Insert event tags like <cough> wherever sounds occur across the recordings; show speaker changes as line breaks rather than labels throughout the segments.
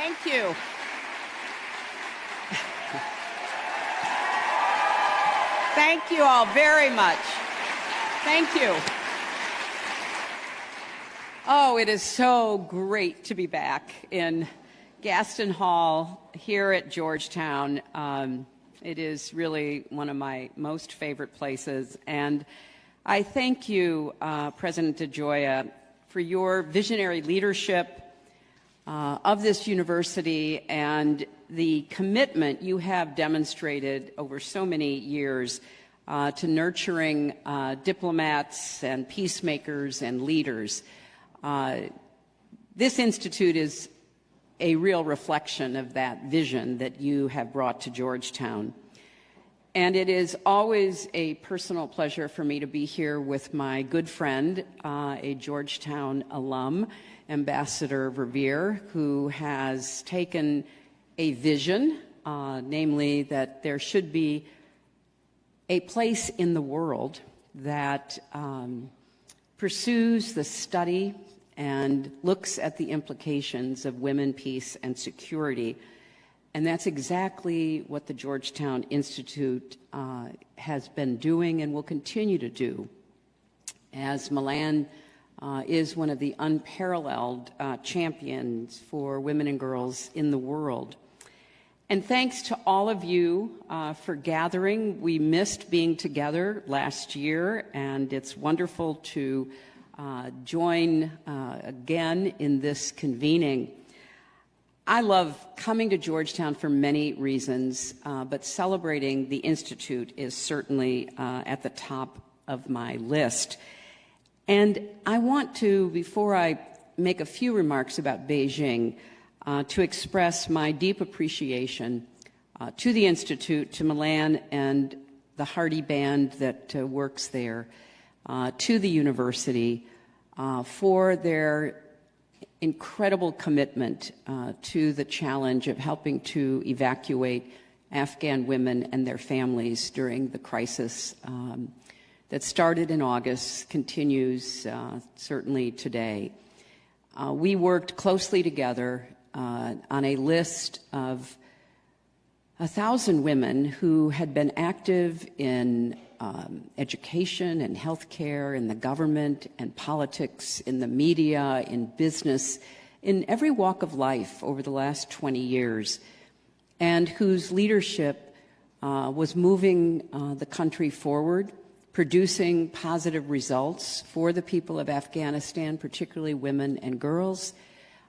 Thank you. Thank you all very much. Thank you. Oh, it is so great to be back in Gaston Hall here at Georgetown. Um, it is really one of my most favorite places. And I thank you, uh, President DeGioia, for your visionary leadership uh, of this university and the commitment you have demonstrated over so many years uh, to nurturing uh, diplomats and peacemakers and leaders. Uh, this institute is a real reflection of that vision that you have brought to Georgetown. And it is always a personal pleasure for me to be here with my good friend, uh, a Georgetown alum, Ambassador Verveer, who has taken a vision, uh, namely that there should be a place in the world that um, pursues the study and looks at the implications of women, peace, and security. And that's exactly what the Georgetown Institute uh, has been doing and will continue to do. As Melanne uh, is one of the unparalleled uh, champions for women and girls in the world. And thanks to all of you uh, for gathering. We missed being together last year, and it's wonderful to uh, join uh, again in this convening. I love coming to Georgetown for many reasons, uh, but celebrating the Institute is certainly at the top of my list. And I want to, before I make a few remarks about Beijing, uh, to express my deep appreciation uh, to the Institute, to Melanne and the Hardy Band that uh, works there, uh, to the university uh, for their incredible commitment uh, to the challenge of helping to evacuate Afghan women and their families during the crisis um, that started in August continues uh, certainly today. Uh, we worked closely together uh, on a list of a thousand women who had been active in um, education and healthcare, in the government and politics, in the media, in business, in every walk of life over the last 20 years, and whose leadership uh, was moving uh, the country forward producing positive results for the people of Afghanistan, particularly women and girls,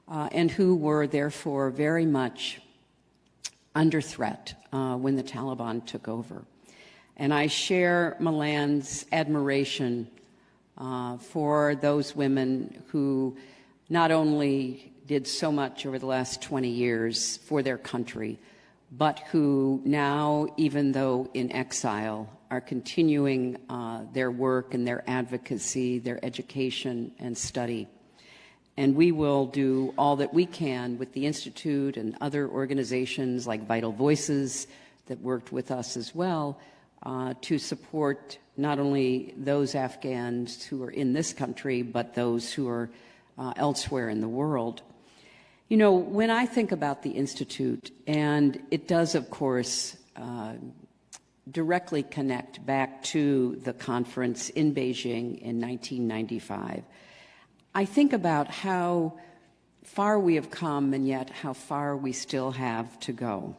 uh, and who were therefore very much under threat uh, when the Taliban took over. And I share Melanne's admiration uh, for those women who not only did so much over the last 20 years for their country, but who now, even though in exile, are continuing uh, their work and their advocacy, their education and study. And we will do all that we can with the Institute and other organizations like Vital Voices that worked with us as well uh, to support not only those Afghans who are in this country, but those who are uh, elsewhere in the world. You know, when I think about the Institute, and it does, of course, uh, directly connect back to the conference in Beijing in 1995. I think about how far we have come and yet how far we still have to go.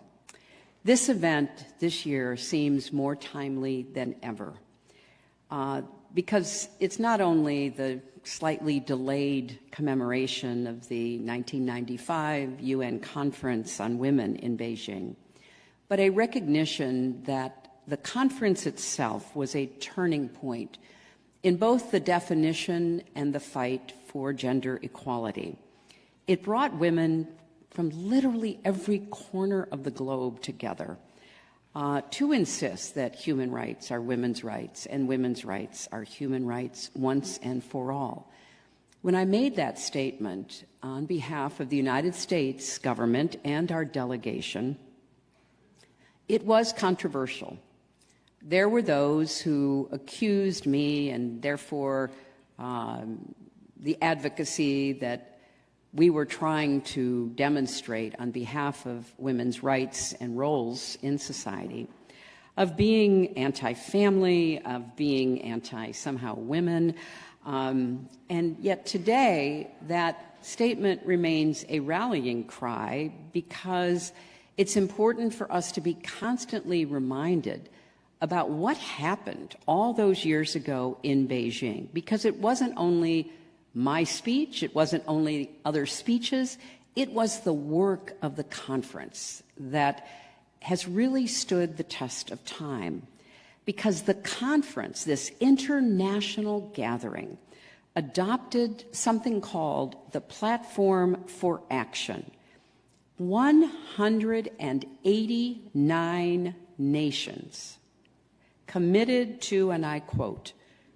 This event this year seems more timely than ever uh, because it's not only the slightly delayed commemoration of the 1995 UN Conference on Women in Beijing, but a recognition that the conference itself was a turning point in both the definition and the fight for gender equality. It brought women from literally every corner of the globe together uh, to insist that human rights are women's rights and women's rights are human rights once and for all. When I made that statement on behalf of the United States government and our delegation, it was controversial there were those who accused me and therefore um, the advocacy that we were trying to demonstrate on behalf of women's rights and roles in society of being anti-family, of being anti-somehow women. Um, and yet today, that statement remains a rallying cry because it's important for us to be constantly reminded about what happened all those years ago in Beijing, because it wasn't only my speech, it wasn't only other speeches, it was the work of the conference that has really stood the test of time. Because the conference, this international gathering, adopted something called the Platform for Action. 189 nations committed to, and I quote,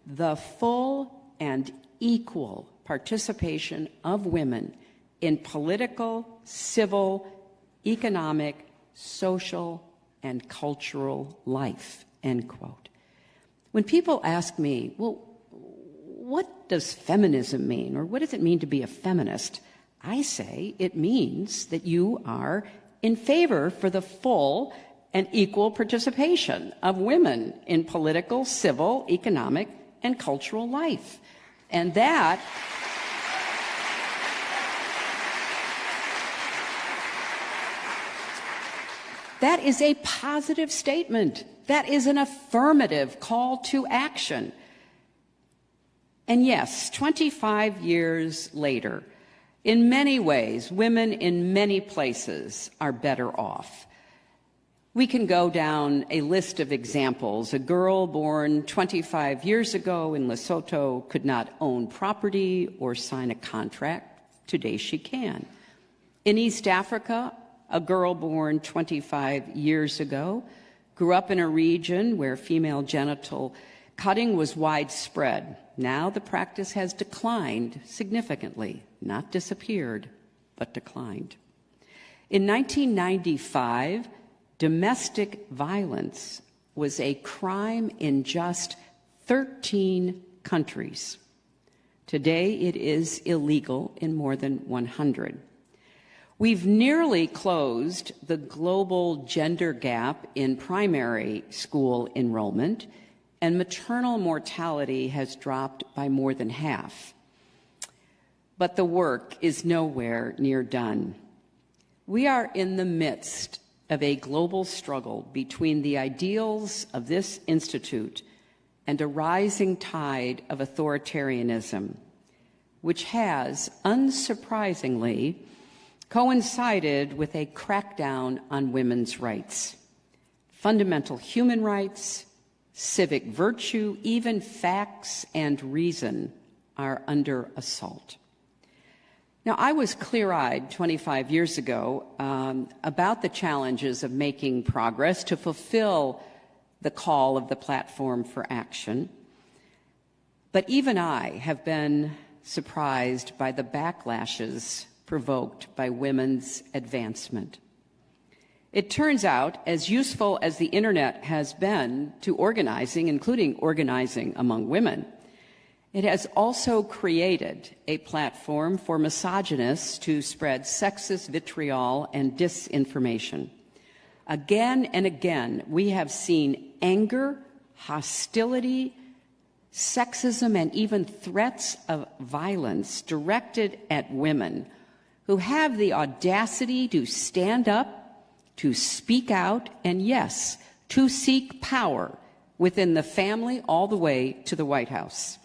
the full and equal participation of women in political, civil, economic, social, and cultural life, end quote. When people ask me, well, what does feminism mean, or what does it mean to be a feminist? I say it means that you are in favor for the full and equal participation of women in political, civil, economic, and cultural life. And that That is a positive statement. That is an affirmative call to action. And yes, 25 years later, in many ways, women in many places are better off. We can go down a list of examples. A girl born 25 years ago in Lesotho could not own property or sign a contract. Today she can. In East Africa, a girl born 25 years ago grew up in a region where female genital cutting was widespread. Now the practice has declined significantly, not disappeared, but declined. In 1995, domestic violence was a crime in just 13 countries. Today, it is illegal in more than 100. We've nearly closed the global gender gap in primary school enrollment, and maternal mortality has dropped by more than half. But the work is nowhere near done. We are in the midst of a global struggle between the ideals of this institute and a rising tide of authoritarianism, which has, unsurprisingly, coincided with a crackdown on women's rights. Fundamental human rights, civic virtue, even facts and reason are under assault. Now, I was clear eyed 25 years ago um, about the challenges of making progress to fulfill the call of the platform for action. But even I have been surprised by the backlashes provoked by women's advancement. It turns out, as useful as the internet has been to organizing, including organizing among women, it has also created a platform for misogynists to spread sexist vitriol and disinformation. Again and again, we have seen anger, hostility, sexism, and even threats of violence directed at women who have the audacity to stand up, to speak out, and yes, to seek power within the family all the way to the White House.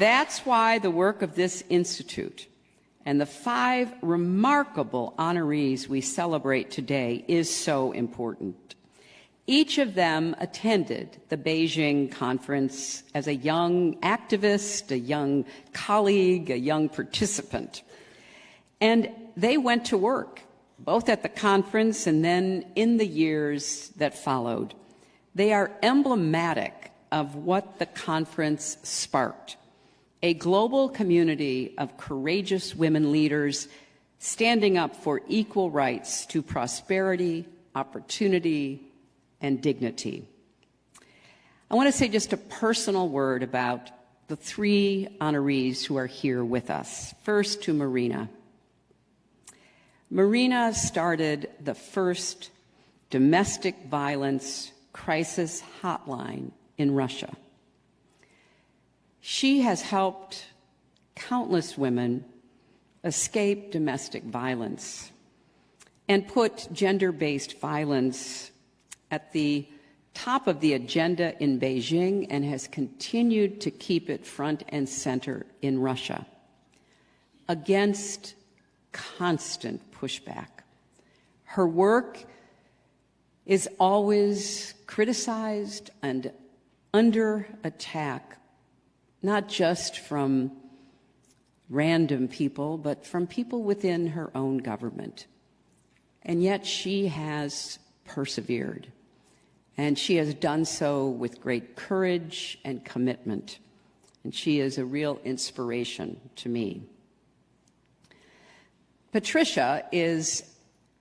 That's why the work of this institute and the five remarkable honorees we celebrate today is so important. Each of them attended the Beijing conference as a young activist, a young colleague, a young participant. And they went to work, both at the conference and then in the years that followed. They are emblematic of what the conference sparked a global community of courageous women leaders standing up for equal rights to prosperity, opportunity, and dignity. I want to say just a personal word about the three honorees who are here with us. First, to Marina. Marina started the first domestic violence crisis hotline in Russia. She has helped countless women escape domestic violence and put gender based violence at the top of the agenda in Beijing and has continued to keep it front and center in Russia against constant pushback. Her work is always criticized and under attack, not just from random people, but from people within her own government. And yet she has persevered. And she has done so with great courage and commitment. And she is a real inspiration to me. Patricia is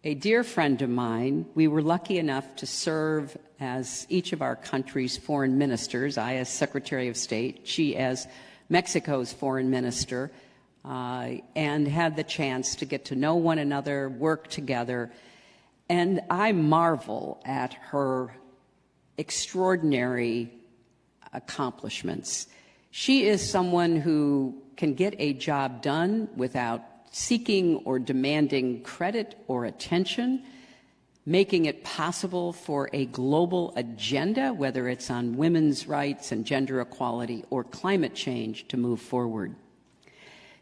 a dear friend of mine. We were lucky enough to serve as each of our country's foreign ministers, I as Secretary of State, she as Mexico's foreign minister, uh, and had the chance to get to know one another, work together. And I marvel at her extraordinary accomplishments. She is someone who can get a job done without seeking or demanding credit or attention, making it possible for a global agenda, whether it's on women's rights and gender equality or climate change, to move forward.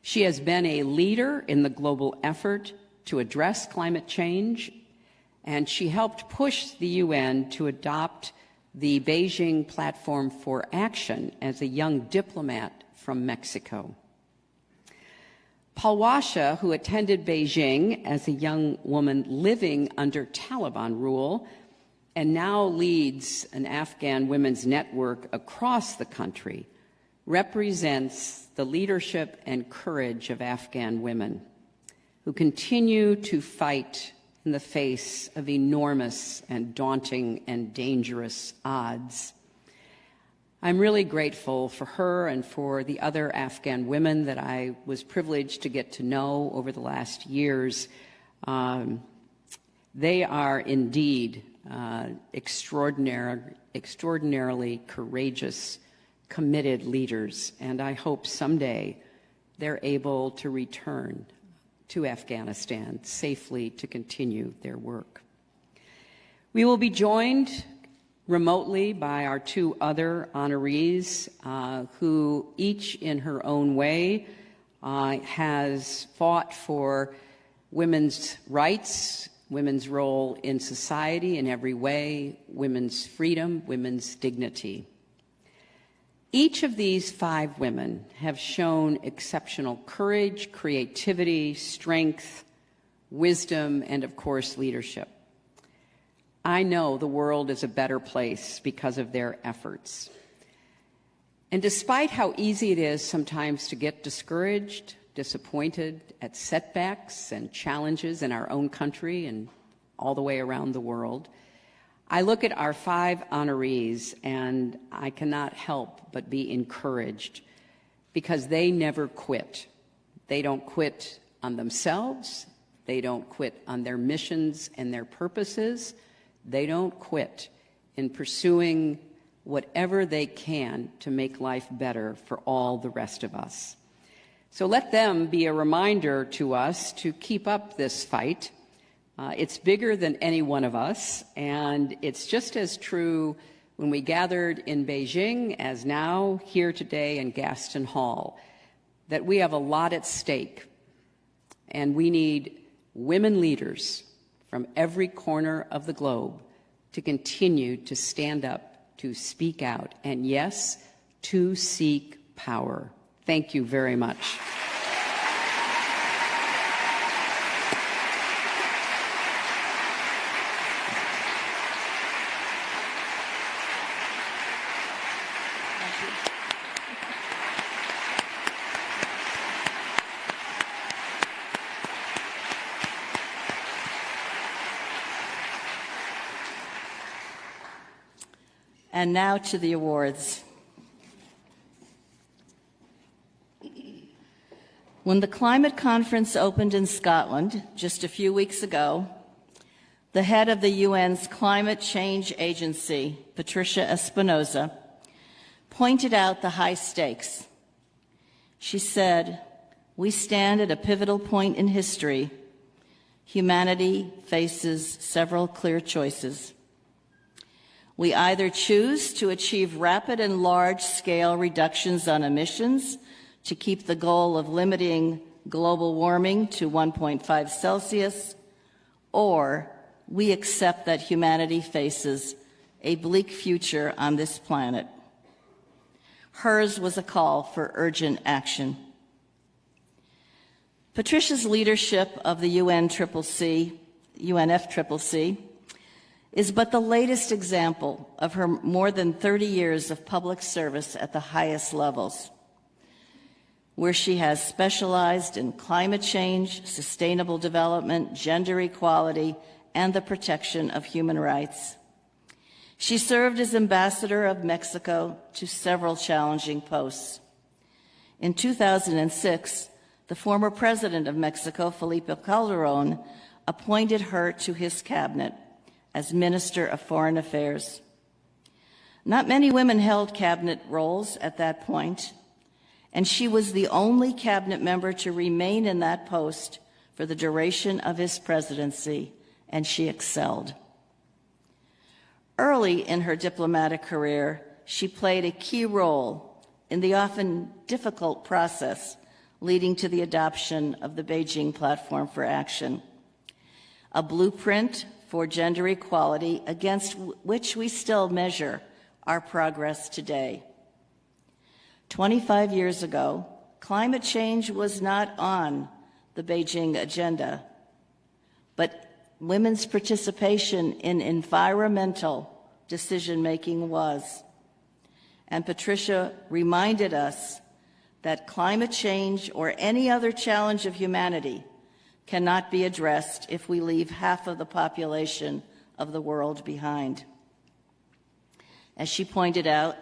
She has been a leader in the global effort to address climate change, and she helped push the UN to adopt the Beijing Platform for Action as a young diplomat from Mexico. Palwasha, who attended Beijing as a young woman living under Taliban rule and now leads an Afghan women's network across the country, represents the leadership and courage of Afghan women who continue to fight in the face of enormous and daunting and dangerous odds. I'm really grateful for her and for the other Afghan women that I was privileged to get to know over the last years. Um, they are indeed uh, extraordinary, extraordinarily courageous, committed leaders, and I hope someday they're able to return to Afghanistan safely to continue their work. We will be joined remotely by our two other honorees, uh, who each in her own way uh, has fought for women's rights, women's role in society in every way, women's freedom, women's dignity. Each of these five women have shown exceptional courage, creativity, strength, wisdom, and of course, leadership. I know the world is a better place because of their efforts. And despite how easy it is sometimes to get discouraged, disappointed at setbacks and challenges in our own country and all the way around the world, I look at our five honorees and I cannot help but be encouraged because they never quit. They don't quit on themselves. They don't quit on their missions and their purposes. They don't quit in pursuing whatever they can to make life better for all the rest of us. So let them be a reminder to us to keep up this fight. Uh, it's bigger than any one of us, and it's just as true when we gathered in Beijing as now here today in Gaston Hall, that we have a lot at stake, and we need women leaders from every corner of the globe to continue to stand up, to speak out, and yes, to seek power. Thank you very much.
And now to the awards. When the climate conference opened in Scotland just a few weeks ago, the head of the UN's Climate Change Agency, Patricia Espinosa, pointed out the high stakes. She said, We stand at a pivotal point in history. Humanity faces several clear choices. We either choose to achieve rapid and large scale reductions on emissions to keep the goal of limiting global warming to 1.5 Celsius, or we accept that humanity faces a bleak future on this planet. Hers was a call for urgent action. Patricia's leadership of the UNFCCC, UNFCCC is but the latest example of her more than 30 years of public service at the highest levels, where she has specialized in climate change, sustainable development, gender equality, and the protection of human rights. She served as ambassador of Mexico to several challenging posts. In 2006, the former president of Mexico, Felipe Calderon, appointed her to his cabinet as Minister of Foreign Affairs. Not many women held cabinet roles at that point, and she was the only cabinet member to remain in that post for the duration of his presidency and she excelled. Early in her diplomatic career, she played a key role in the often difficult process leading to the adoption of the Beijing Platform for Action, a blueprint for gender equality against which we still measure our progress today. 25 years ago, climate change was not on the Beijing agenda, but women's participation in environmental decision making was. And Patricia reminded us that climate change or any other challenge of humanity cannot be addressed if we leave half of the population of the world behind. As she pointed out,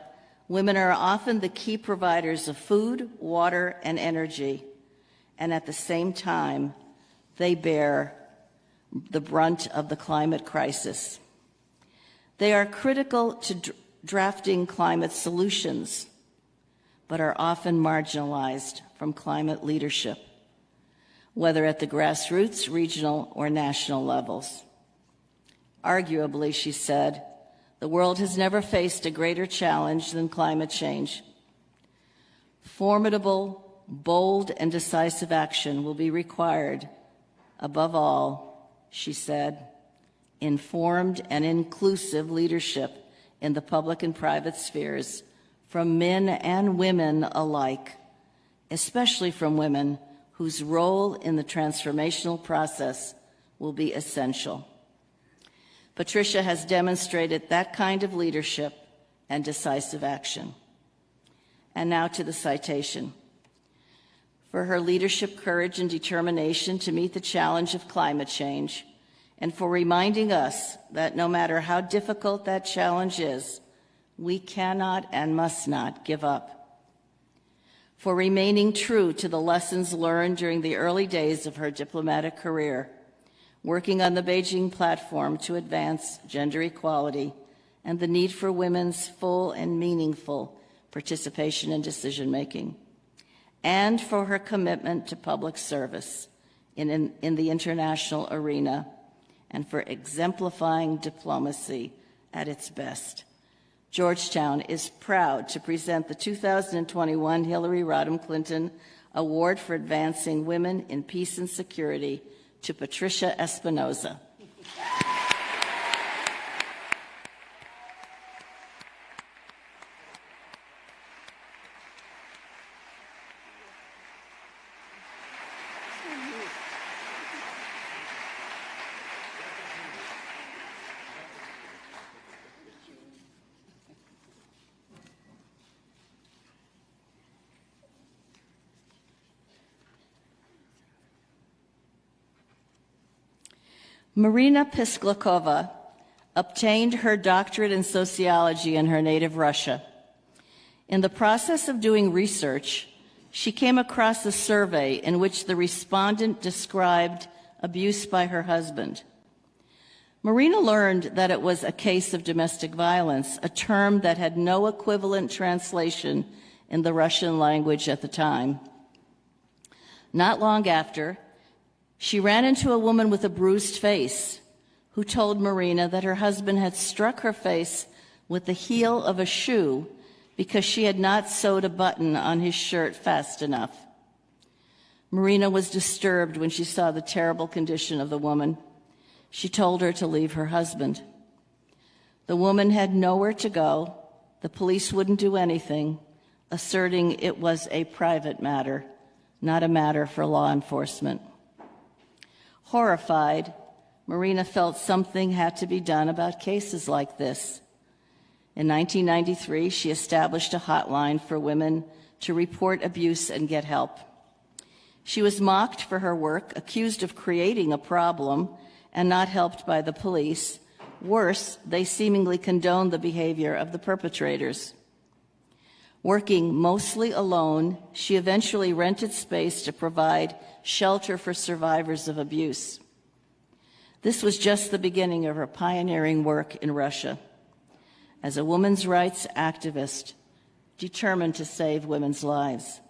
women are often the key providers of food, water, and energy, and at the same time, they bear the brunt of the climate crisis. They are critical to drafting climate solutions, but are often marginalized from climate leadership, whether at the grassroots, regional, or national levels. Arguably, she said, the world has never faced a greater challenge than climate change. Formidable, bold, and decisive action will be required, above all, she said, informed and inclusive leadership in the public and private spheres from men and women alike, especially from women whose role in the transformational process will be essential. Patricia has demonstrated that kind of leadership and decisive action. And now to the citation. For her leadership, courage, and determination to meet the challenge of climate change, and for reminding us that no matter how difficult that challenge is, we cannot and must not give up. For remaining true to the lessons learned during the early days of her diplomatic career, working on the Beijing platform to advance gender equality and the need for women's full and meaningful participation in decision making, and for her commitment to public service in, in, in the international arena and for exemplifying diplomacy at its best. Georgetown is proud to present the 2021 Hillary Rodham Clinton Award for Advancing Women in Peace and Security to Patricia Espinosa. Marina Pisklakova, obtained her doctorate in sociology in her native Russia. In the process of doing research, she came across a survey in which the respondent described abuse by her husband. Marina learned that it was a case of domestic violence, a term that had no equivalent translation in the Russian language at the time. Not long after, she ran into a woman with a bruised face who told Marina that her husband had struck her face with the heel of a shoe because she had not sewed a button on his shirt fast enough. Marina was disturbed when she saw the terrible condition of the woman. She told her to leave her husband. The woman had nowhere to go. The police wouldn't do anything, asserting it was a private matter, not a matter for law enforcement. Horrified, Marina felt something had to be done about cases like this. In 1993, she established a hotline for women to report abuse and get help. She was mocked for her work, accused of creating a problem, and not helped by the police. Worse, they seemingly condoned the behavior of the perpetrators. Working mostly alone, she eventually rented space to provide shelter for survivors of abuse. This was just the beginning of her pioneering work in Russia as a women's rights activist determined to save women's lives.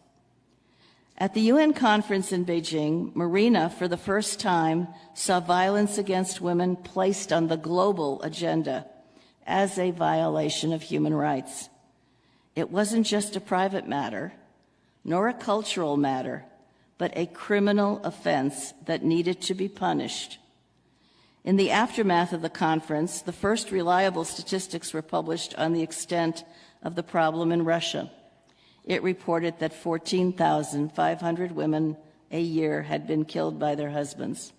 At the UN conference in Beijing, Marina, for the first time, saw violence against women placed on the global agenda as a violation of human rights. It wasn't just a private matter, nor a cultural matter, but a criminal offense that needed to be punished in the aftermath of the conference, the first reliable statistics were published on the extent of the problem in Russia. It reported that 14,500 women a year had been killed by their husbands.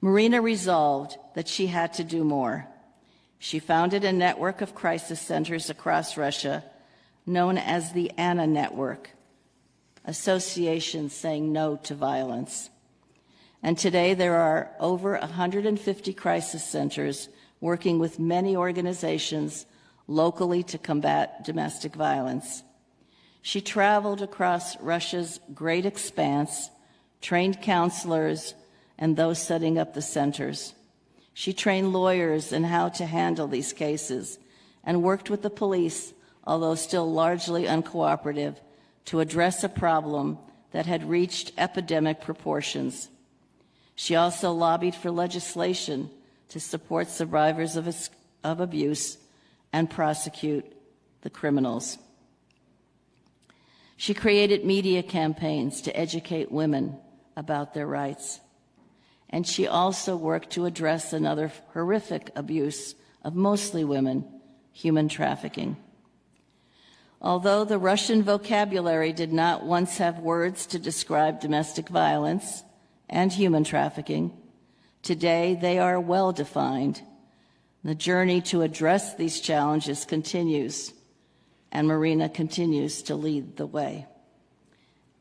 Marina resolved that she had to do more. She founded a network of crisis centers across Russia known as the ANNA Network, Association Saying No to Violence. And today there are over 150 crisis centers working with many organizations locally to combat domestic violence. She traveled across Russia's great expanse, trained counselors and those setting up the centers. She trained lawyers in how to handle these cases and worked with the police, although still largely uncooperative, to address a problem that had reached epidemic proportions. She also lobbied for legislation to support survivors of, of abuse and prosecute the criminals. She created media campaigns to educate women about their rights. And she also worked to address another horrific abuse of mostly women, human trafficking. Although the Russian vocabulary did not once have words to describe domestic violence, and human trafficking. Today, they are well defined. The journey to address these challenges continues, and Marina continues to lead the way.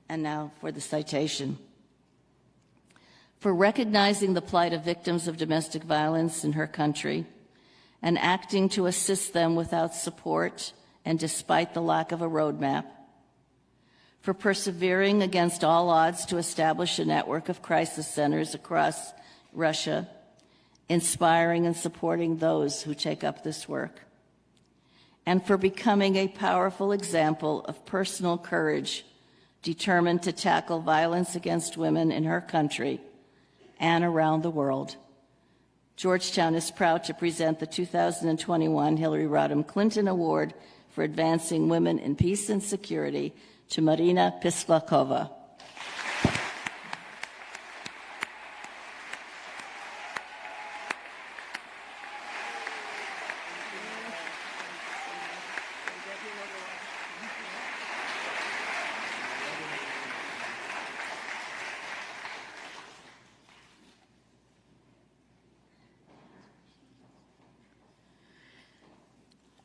And now for the citation. For recognizing the plight of victims of domestic violence in her country and acting to assist them without support and despite the lack of a roadmap, for persevering against all odds to establish a network of crisis centers across Russia, inspiring and supporting those who take up this work, and for becoming a powerful example of personal courage determined to tackle violence against women in her country and around the world. Georgetown is proud to present the 2021 Hillary Rodham Clinton Award for Advancing Women in Peace and Security to Marina Pisklakova.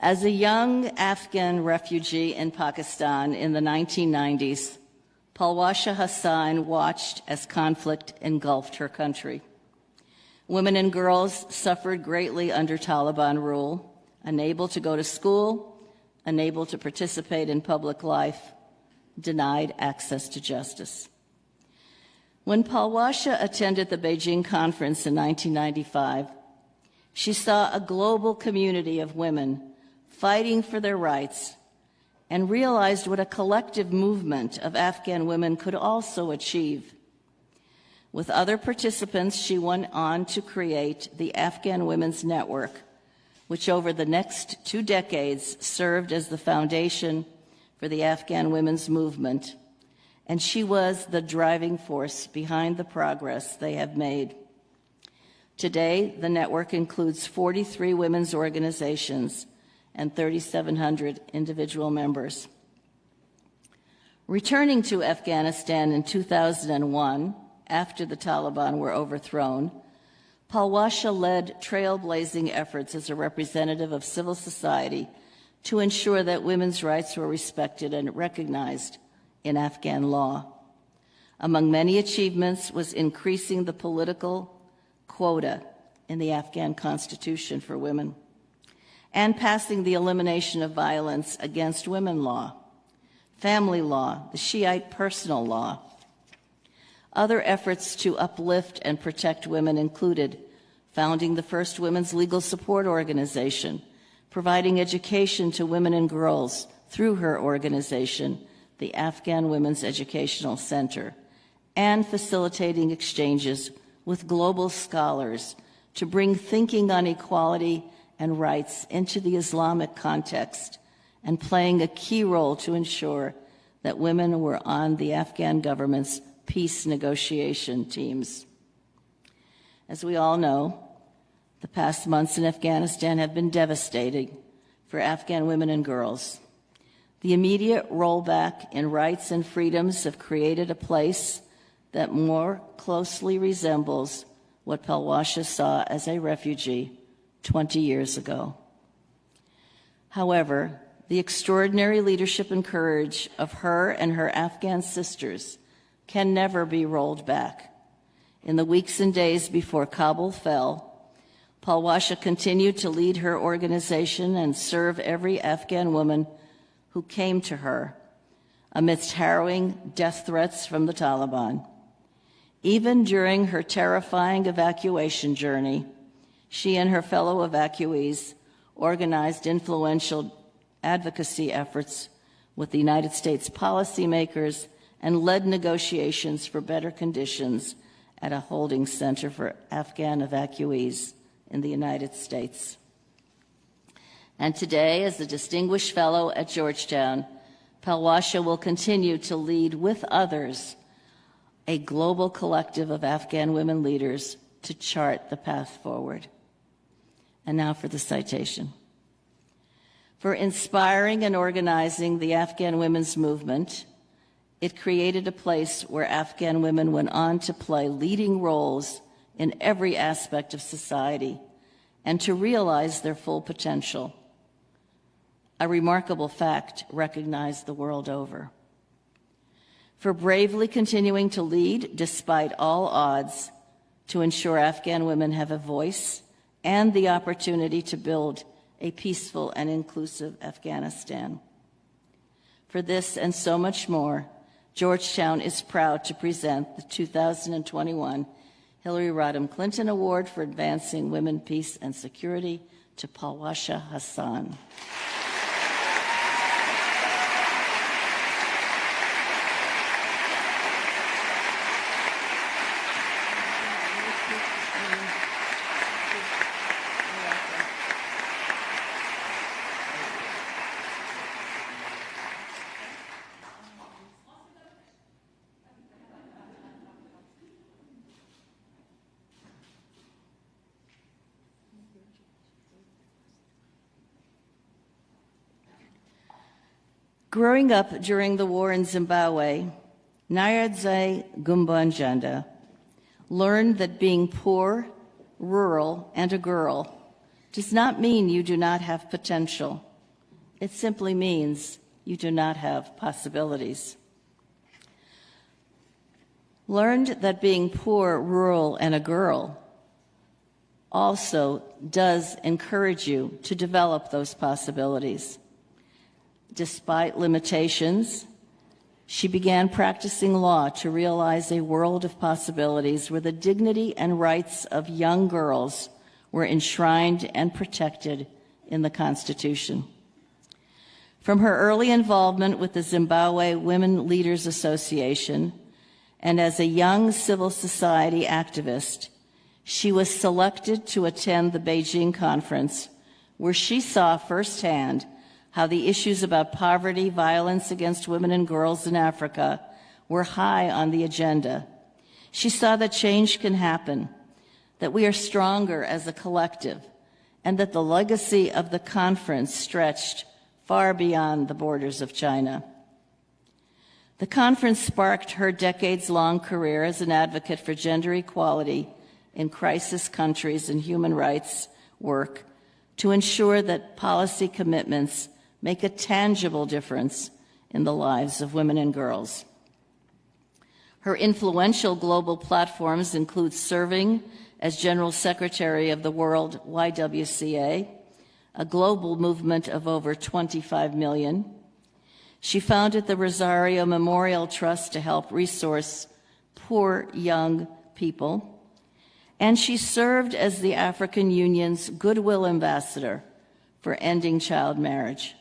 As a young Afghan refugee in Pakistan in the 1990s, Palwasha Hassan watched as conflict engulfed her country. Women and girls suffered greatly under Taliban rule, unable to go to school, unable to participate in public life, denied access to justice. When Palwasha attended the Beijing conference in 1995, she saw a global community of women fighting for their rights and realized what a collective movement of Afghan women could also achieve. With other participants, she went on to create the Afghan Women's Network, which over the next two decades served as the foundation for the Afghan women's movement, and she was the driving force behind the progress they have made. Today, the network includes 43 women's organizations and 3,700 individual members. Returning to Afghanistan in 2001, after the Taliban were overthrown, Palwasha led trailblazing efforts as a representative of civil society to ensure that women's rights were respected and recognized in Afghan law. Among many achievements was increasing the political quota in the Afghan constitution for women and passing the elimination of violence against women law, family law, the Shiite personal law, other efforts to uplift and protect women included founding the first women's legal support organization, providing education to women and girls through her organization, the Afghan Women's Educational Center, and facilitating exchanges with global scholars to bring thinking on equality and rights into the Islamic context and playing a key role to ensure that women were on the Afghan government's peace negotiation teams. As we all know, the past months in Afghanistan have been devastating for Afghan women and girls. The immediate rollback in rights and freedoms have created a place that more closely resembles what Palwasha saw as a refugee 20 years ago. However, the extraordinary leadership and courage of her and her Afghan sisters can never be rolled back. In the weeks and days before Kabul fell, Palwasha continued to lead her organization and serve every Afghan woman who came to her amidst harrowing death threats from the Taliban. Even during her terrifying evacuation journey, she and her fellow evacuees organized influential advocacy efforts with the United States policymakers and led negotiations for better conditions at a holding center for Afghan evacuees in the United States. And today, as a distinguished fellow at Georgetown, Palwasha will continue to lead with others a global collective of Afghan women leaders to chart the path forward. And now for the citation. For inspiring and organizing the Afghan women's movement, it created a place where Afghan women went on to play leading roles in every aspect of society and to realize their full potential. A remarkable fact recognized the world over. For bravely continuing to lead despite all odds to ensure Afghan women have a voice and the opportunity to build a peaceful and inclusive Afghanistan. For this and so much more, Georgetown is proud to present the 2021 Hillary Rodham Clinton Award for Advancing Women, Peace, and Security to Palwasha Hassan. Growing up during the war in Zimbabwe, Nyadze Gumbonzvanda learned that being poor, rural, and a girl does not mean you do not have potential. It simply means you do not have possibilities. Learned that being poor, rural, and a girl also does encourage you to develop those possibilities. Despite limitations, she began practicing law to realize a world of possibilities where the dignity and rights of young girls were enshrined and protected in the Constitution. From her early involvement with the Zimbabwe Women Leaders Association and as a young civil society activist, she was selected to attend the Beijing conference, where she saw firsthand how the issues about poverty, violence against women and girls in Africa were high on the agenda. She saw that change can happen, that we are stronger as a collective, and that the legacy of the conference stretched far beyond the borders of China. The conference sparked her decades long career as an advocate for gender equality in crisis countries and human rights work to ensure that policy commitments make a tangible difference in the lives of women and girls. Her influential global platforms include serving as General Secretary of the World YWCA, a global movement of over 25 million. She founded the Rozaria Memorial Trust to help resource poor young people and she served as the African Union's Goodwill Ambassador for ending child marriage.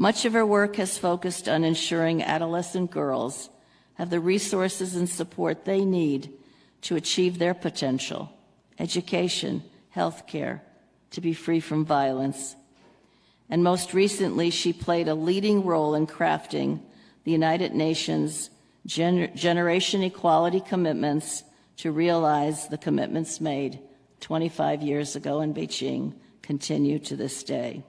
Much of her work has focused on ensuring adolescent girls have the resources and support they need to achieve their potential, education, health care, to be free from violence. And most recently, she played a leading role in crafting the United Nations Gener Generation Equality Commitments to realize the commitments made 25 years ago in Beijing continue to this day.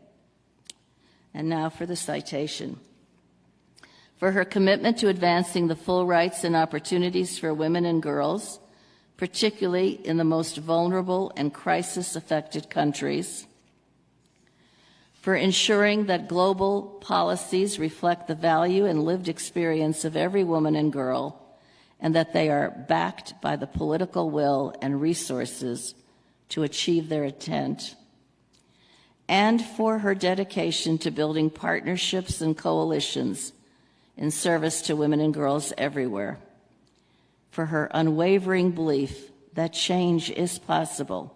And now for the citation. For her commitment to advancing the full rights and opportunities for women and girls, particularly in the most vulnerable and crisis affected countries. For ensuring that global policies reflect the value and lived experience of every woman and girl and that they are backed by the political will and resources to achieve their intent, and for her dedication to building partnerships and coalitions in service to women and girls everywhere, for her unwavering belief that change is possible,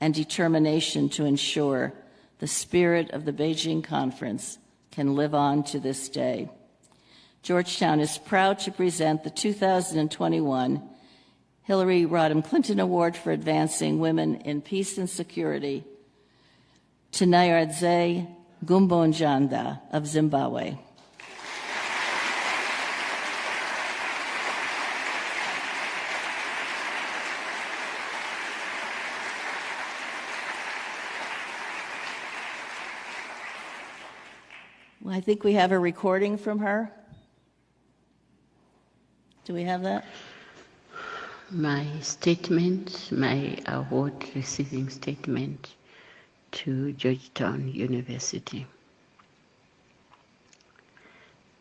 and determination to ensure the spirit of the Beijing conference can live on to this day. Georgetown is proud to present the 2021 Hillary Rodham Clinton Award for Advancing Women in Peace and Security to Nyaradzayi Gumbonzvanda of Zimbabwe. I think we have a recording from her. Do we have that?
My statement, my award receiving statement to Georgetown University.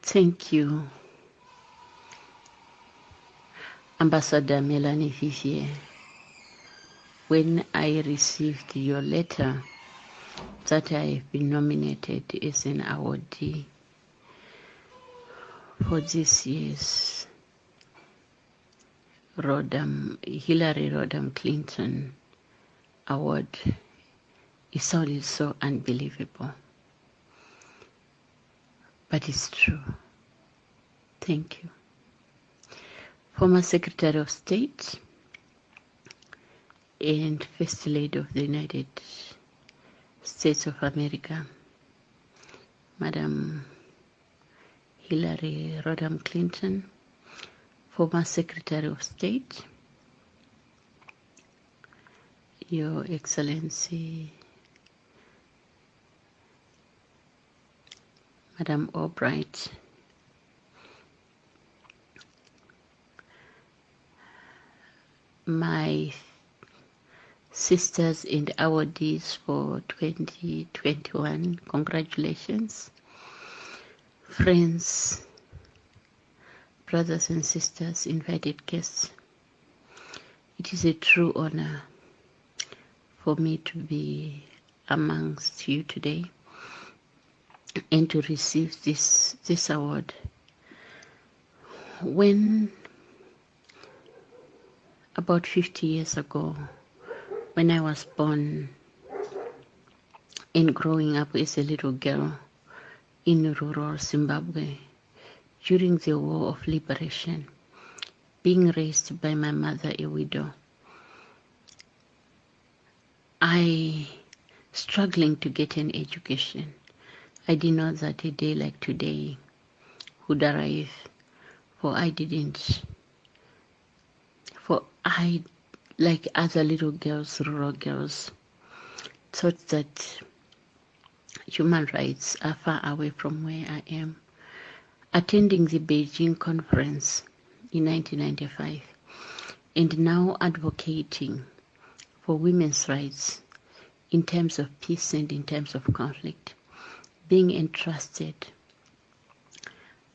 Thank you, Ambassador Melanne Verveer. When I received your letter that I have been nominated as an awardee for this year's Rodham, Hillary Rodham Clinton award it sounded so unbelievable. But it's true. Thank you. Former Secretary of State and First Lady of the United States of America, Madam Hillary Rodham Clinton, former Secretary of State, Your Excellency, Madam Albright, my sisters and awardees for 2021, congratulations. Friends, brothers and sisters, invited guests. It is a true honor for me to be amongst you today and to receive this this award. When about 50 years ago, when I was born and growing up as a little girl in rural Zimbabwe during the War of Liberation, being raised by my mother, a widow, I struggling to get an education. I did not that a day like today would arrive, for I didn't. For I, like other little girls, rural girls, thought that human rights are far away from where I am. Attending the Beijing conference in 1995 and now advocating for women's rights in terms of peace and in terms of conflict, being entrusted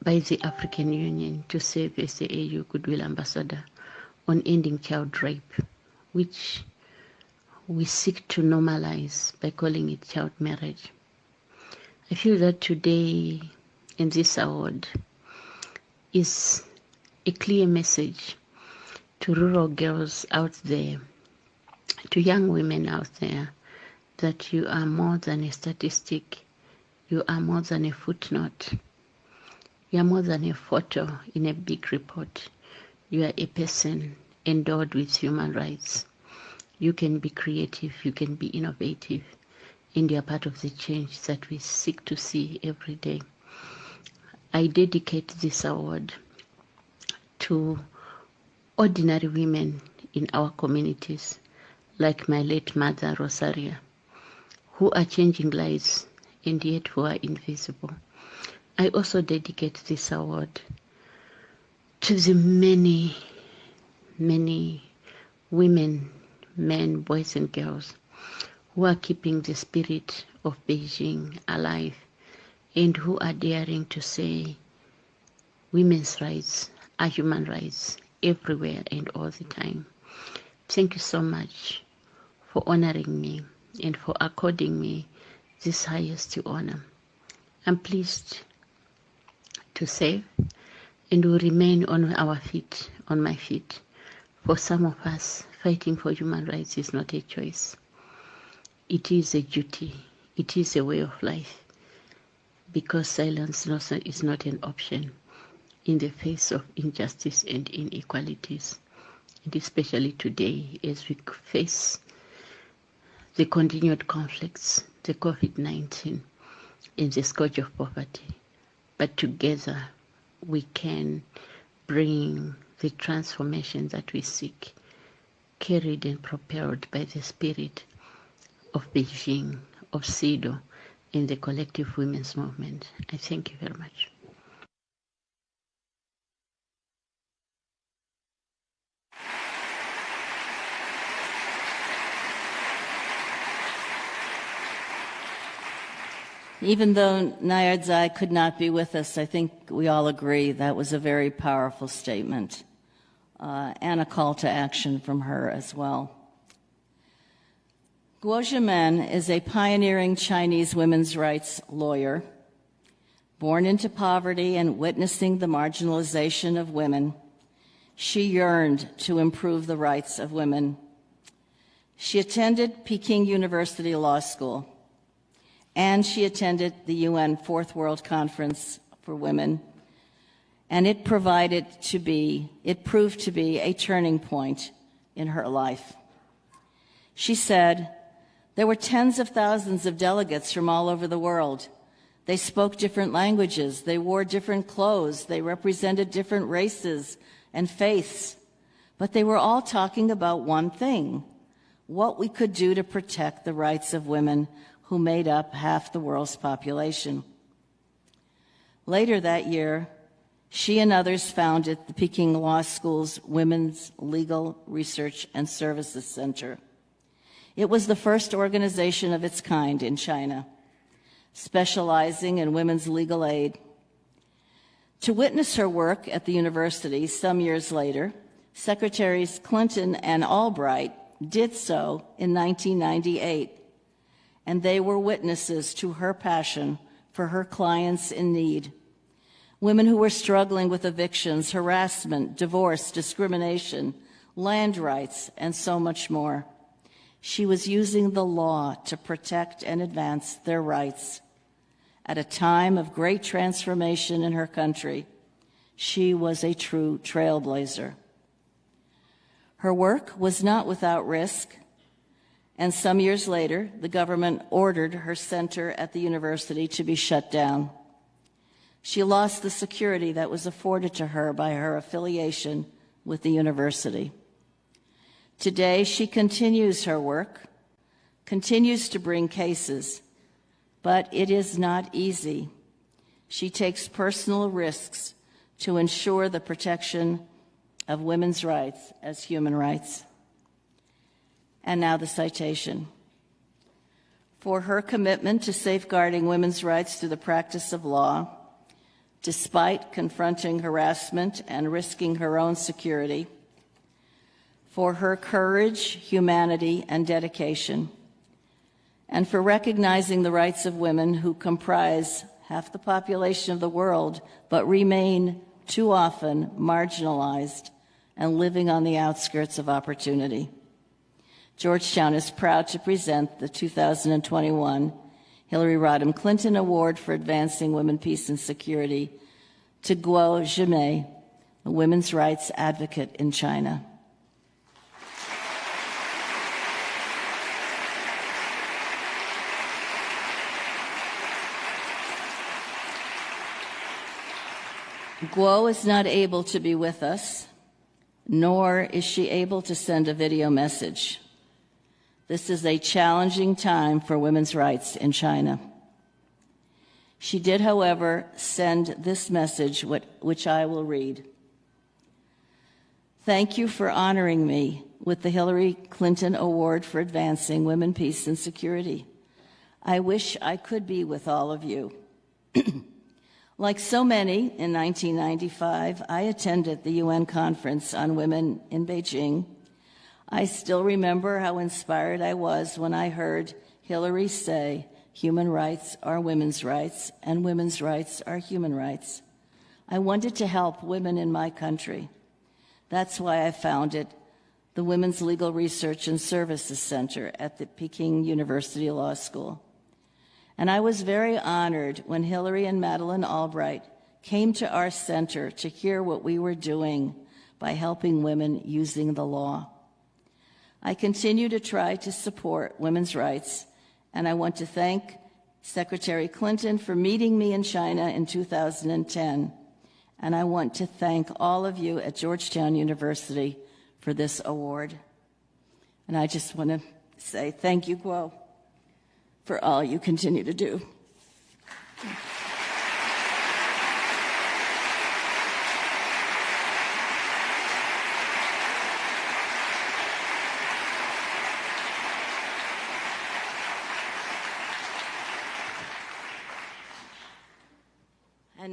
by the African Union to serve as the AU Goodwill Ambassador on ending child rape, which we seek to normalize by calling it child marriage. I feel that today in this award is a clear message to rural girls out there, to young women out there, that you are more than a statistic, you are more than a footnote, you are more than a photo in a big report. You are a person endowed with human rights. You can be creative, you can be innovative, and you are part of the change that we seek to see every day. I dedicate this award to ordinary women in our communities, like my late mother, Rozaria, who are changing lives and yet who are invisible. I also dedicate this award to the many, many women, men, boys, and girls who are keeping the spirit of Beijing alive and who are daring to say women's rights are human rights everywhere and all the time. Thank you so much for honoring me and for according me this highest honor. I'm pleased to say and will remain on our feet, on my feet. For some of us, fighting for human rights is not a choice. It is a duty. It is a way of life. Because silence is not an option in the face of injustice and inequalities. And especially today, as we face the continued conflicts, the COVID 19, and the scourge of poverty. But together we can bring the transformation that we seek, carried and propelled by the spirit of Beijing, of CEDAW, in the collective women's movement. I thank you very much.
Even though Nayar could not be with us, I think we all agree that was a very powerful statement uh, and a call to action from her as well. Guo Jianmei is a pioneering Chinese women's rights lawyer. Born into poverty and witnessing the marginalization of women, she yearned to improve the rights of women. She attended Peking University Law School and she attended the UN Fourth World Conference for Women, and it provided to be, it proved to be a turning point in her life. She said, there were tens of thousands of delegates from all over the world. They spoke different languages, they wore different clothes, they represented different races and faiths, but they were all talking about one thing, what we could do to protect the rights of women who made up half the world's population. Later that year, she and others founded the Peking Law School's Women's Legal Research and Services Center. It was the first organization of its kind in China, specializing in women's legal aid. To witness her work at the university some years later, Secretaries Clinton and Albright did so in 1998, and they were witnesses to her passion for her clients in need. Women who were struggling with evictions, harassment, divorce, discrimination, land rights, and so much more. She was using the law to protect and advance their rights. At a time of great transformation in her country, she was a true trailblazer. Her work was not without risk, and some years later, the government ordered her center at the university to be shut down. She lost the security that was afforded to her by her affiliation with the university. Today, she continues her work, continues to bring cases, but it is not easy. She takes personal risks to ensure the protection of women's rights as human rights. And now the citation. For her commitment to safeguarding women's rights through the practice of law, despite confronting harassment and risking her own security, for her courage, humanity, and dedication, and for recognizing the rights of women who comprise half the population of the world but remain too often marginalized and living on the outskirts of opportunity. Georgetown is proud to present the 2021 Hillary Rodham Clinton Award for Advancing Women, Peace, and Security to Guo Jianmei, a women's rights advocate in China. Guo is not able to be with us, nor is she able to send a video message. This is a challenging time for women's rights in China. She did, however, send this message, which I will read. Thank you for honoring me with the Hillary Clinton Award for Advancing Women, Peace, and Security. I wish I could be with all of you. <clears throat> Like so many in 1995, I attended the UN Conference on Women in Beijing. I still remember how inspired I was when I heard Hillary say, human rights are women's rights, and women's rights are human rights. I wanted to help women in my country. That's why I founded the Women's Legal Research and Services Center at the Peking University Law School. And I was very honored when Hillary and Madeleine Albright came to our center to hear what we were doing by helping women using the law. I continue to try to support women's rights, and I want to thank Secretary Clinton for meeting me in China in 2010. And I want to thank all of you at Georgetown University for this award. And I just want to say thank you, Guo for all you continue to do.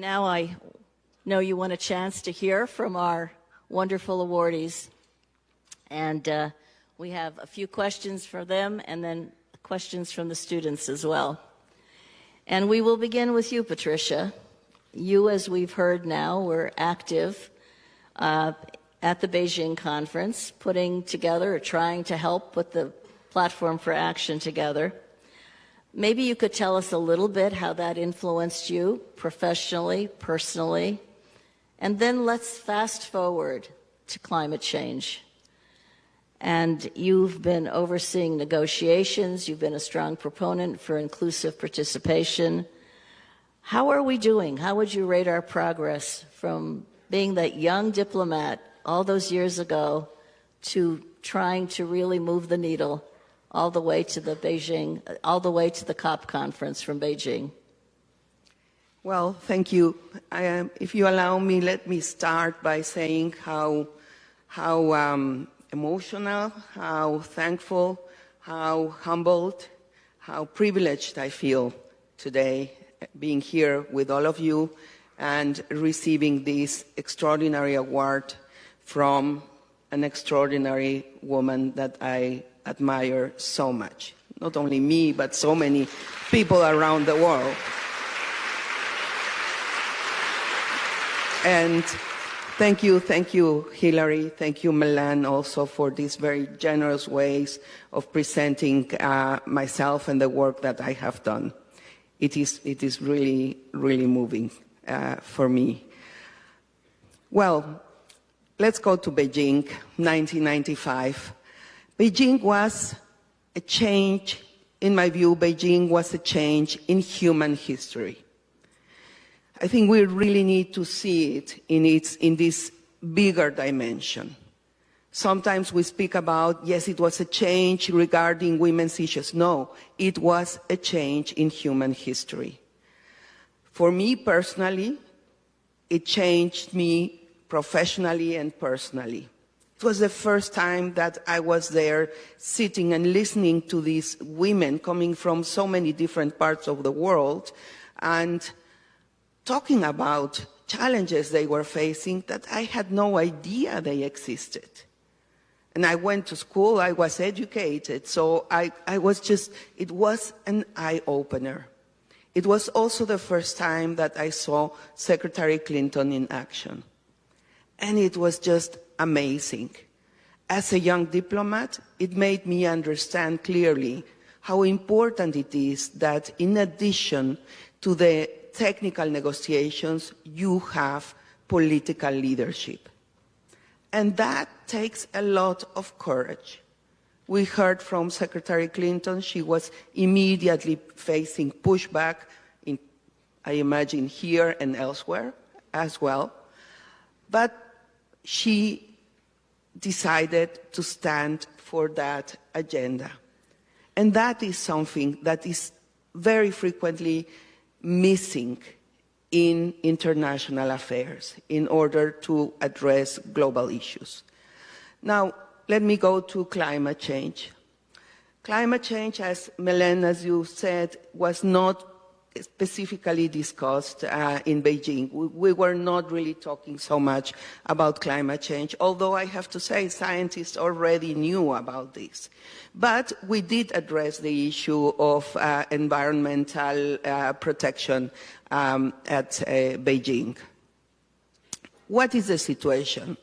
Now I know you want a chance to hear from our wonderful awardees. And uh, we have a few questions for them and then questions from the students as well. And we will begin with you, Patricia. You, as we've heard now, were active uh, at the Beijing conference, putting together or trying to help put the platform for action together. Maybe you could tell us a little bit how that influenced you professionally, personally, and then let's fast forward to climate change. And you've been overseeing negotiations, you've been a strong proponent for inclusive participation. How are we doing? How would you rate our progress from being that young diplomat all those years ago to trying to really move the needle all the way to the Beijing, all the way to the COP conference from Beijing?
Well, thank you. Um, if you allow me, let me start by saying how, how um, emotional, how thankful, how humbled, how privileged I feel today being here with all of you and receiving this extraordinary award from an extraordinary woman that I admire so much. Not only me, but so many people around the world. And thank you, thank you, Hillary. Thank you, Melanne, also for these very generous ways of presenting uh, myself and the work that I have done. It is, it is really, really moving uh, for me. Well, let's go to Beijing, 1995. Beijing was a change, in my view, Beijing was a change in human history. I think we really need to see it in, its, in this bigger dimension. Sometimes we speak about, yes, it was a change regarding women's issues. No, it was a change in human history. For me personally, it changed me professionally and personally. It was the first time that I was there sitting and listening to these women coming from so many different parts of the world and talking about challenges they were facing that I had no idea they existed. And I went to school, I was educated, so I, I was just, it was an eye opener. It was also the first time that I saw Secretary Clinton in action. And it was just amazing. As a young diplomat, it made me understand clearly how important it is that in addition to the technical negotiations, you have political leadership. And that takes a lot of courage. We heard from Secretary Clinton, she was immediately facing pushback, in, I imagine here and elsewhere as well. But she decided to stand for that agenda. And that is something that is very frequently missing in international affairs in order to address global issues. Now, let me go to climate change. Climate change, as Melanne, as you said, was not specifically discussed uh, in Beijing. We, we, were not really talking so much about climate change, although I have to say scientists already knew about this. But we did address the issue of uh, environmental uh, protection um, at uh, Beijing. What is the situation?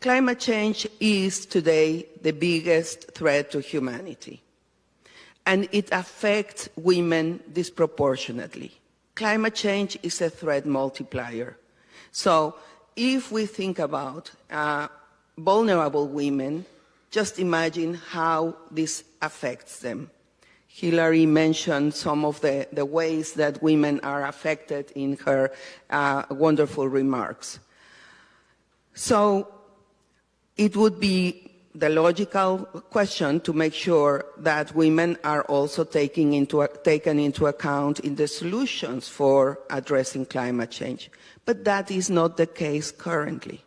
Climate change is today the biggest threat to humanity and it affects women disproportionately. Climate change is a threat multiplier. So if we think about uh, vulnerable women, just imagine how this affects them. Hillary mentioned some of the, the ways that women are affected in her uh, wonderful remarks. So it would be the logical question to make sure that women are also into, taken into account in the solutions for addressing climate change. But that is not the case currently.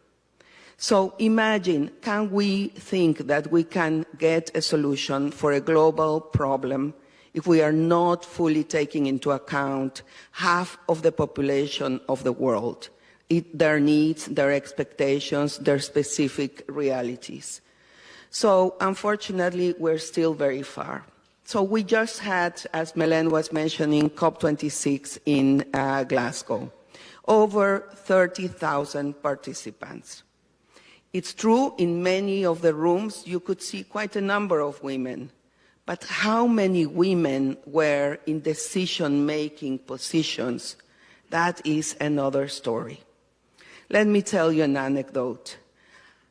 So imagine, can we think that we can get a solution for a global problem if we are not fully taking into account half of the population of the world, it, their needs, their expectations, their specific realities? So unfortunately, we're still very far. So we just had, as Melanne was mentioning, COP26 in uh, Glasgow. Over 30,000 participants. It's true, in many of the rooms, you could see quite a number of women. But how many women were in decision-making positions? That is another story. Let me tell you an anecdote.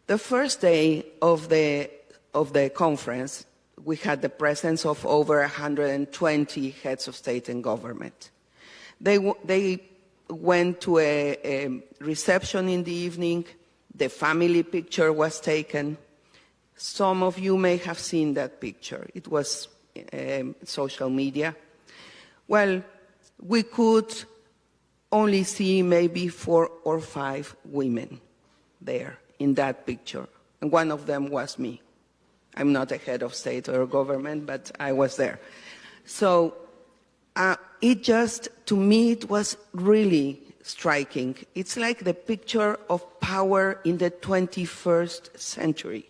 The first day of the, of the conference, we had the presence of over 120 heads of state and government. They, they went to a, a reception in the evening. The family picture was taken. Some of you may have seen that picture. It was um, social media. Well, we could only see maybe four or five women there in that picture. And one of them was me. I'm not a head of state or government, but I was there. So uh, it just, to me, it was really striking. It's like the picture of power in the 21st century.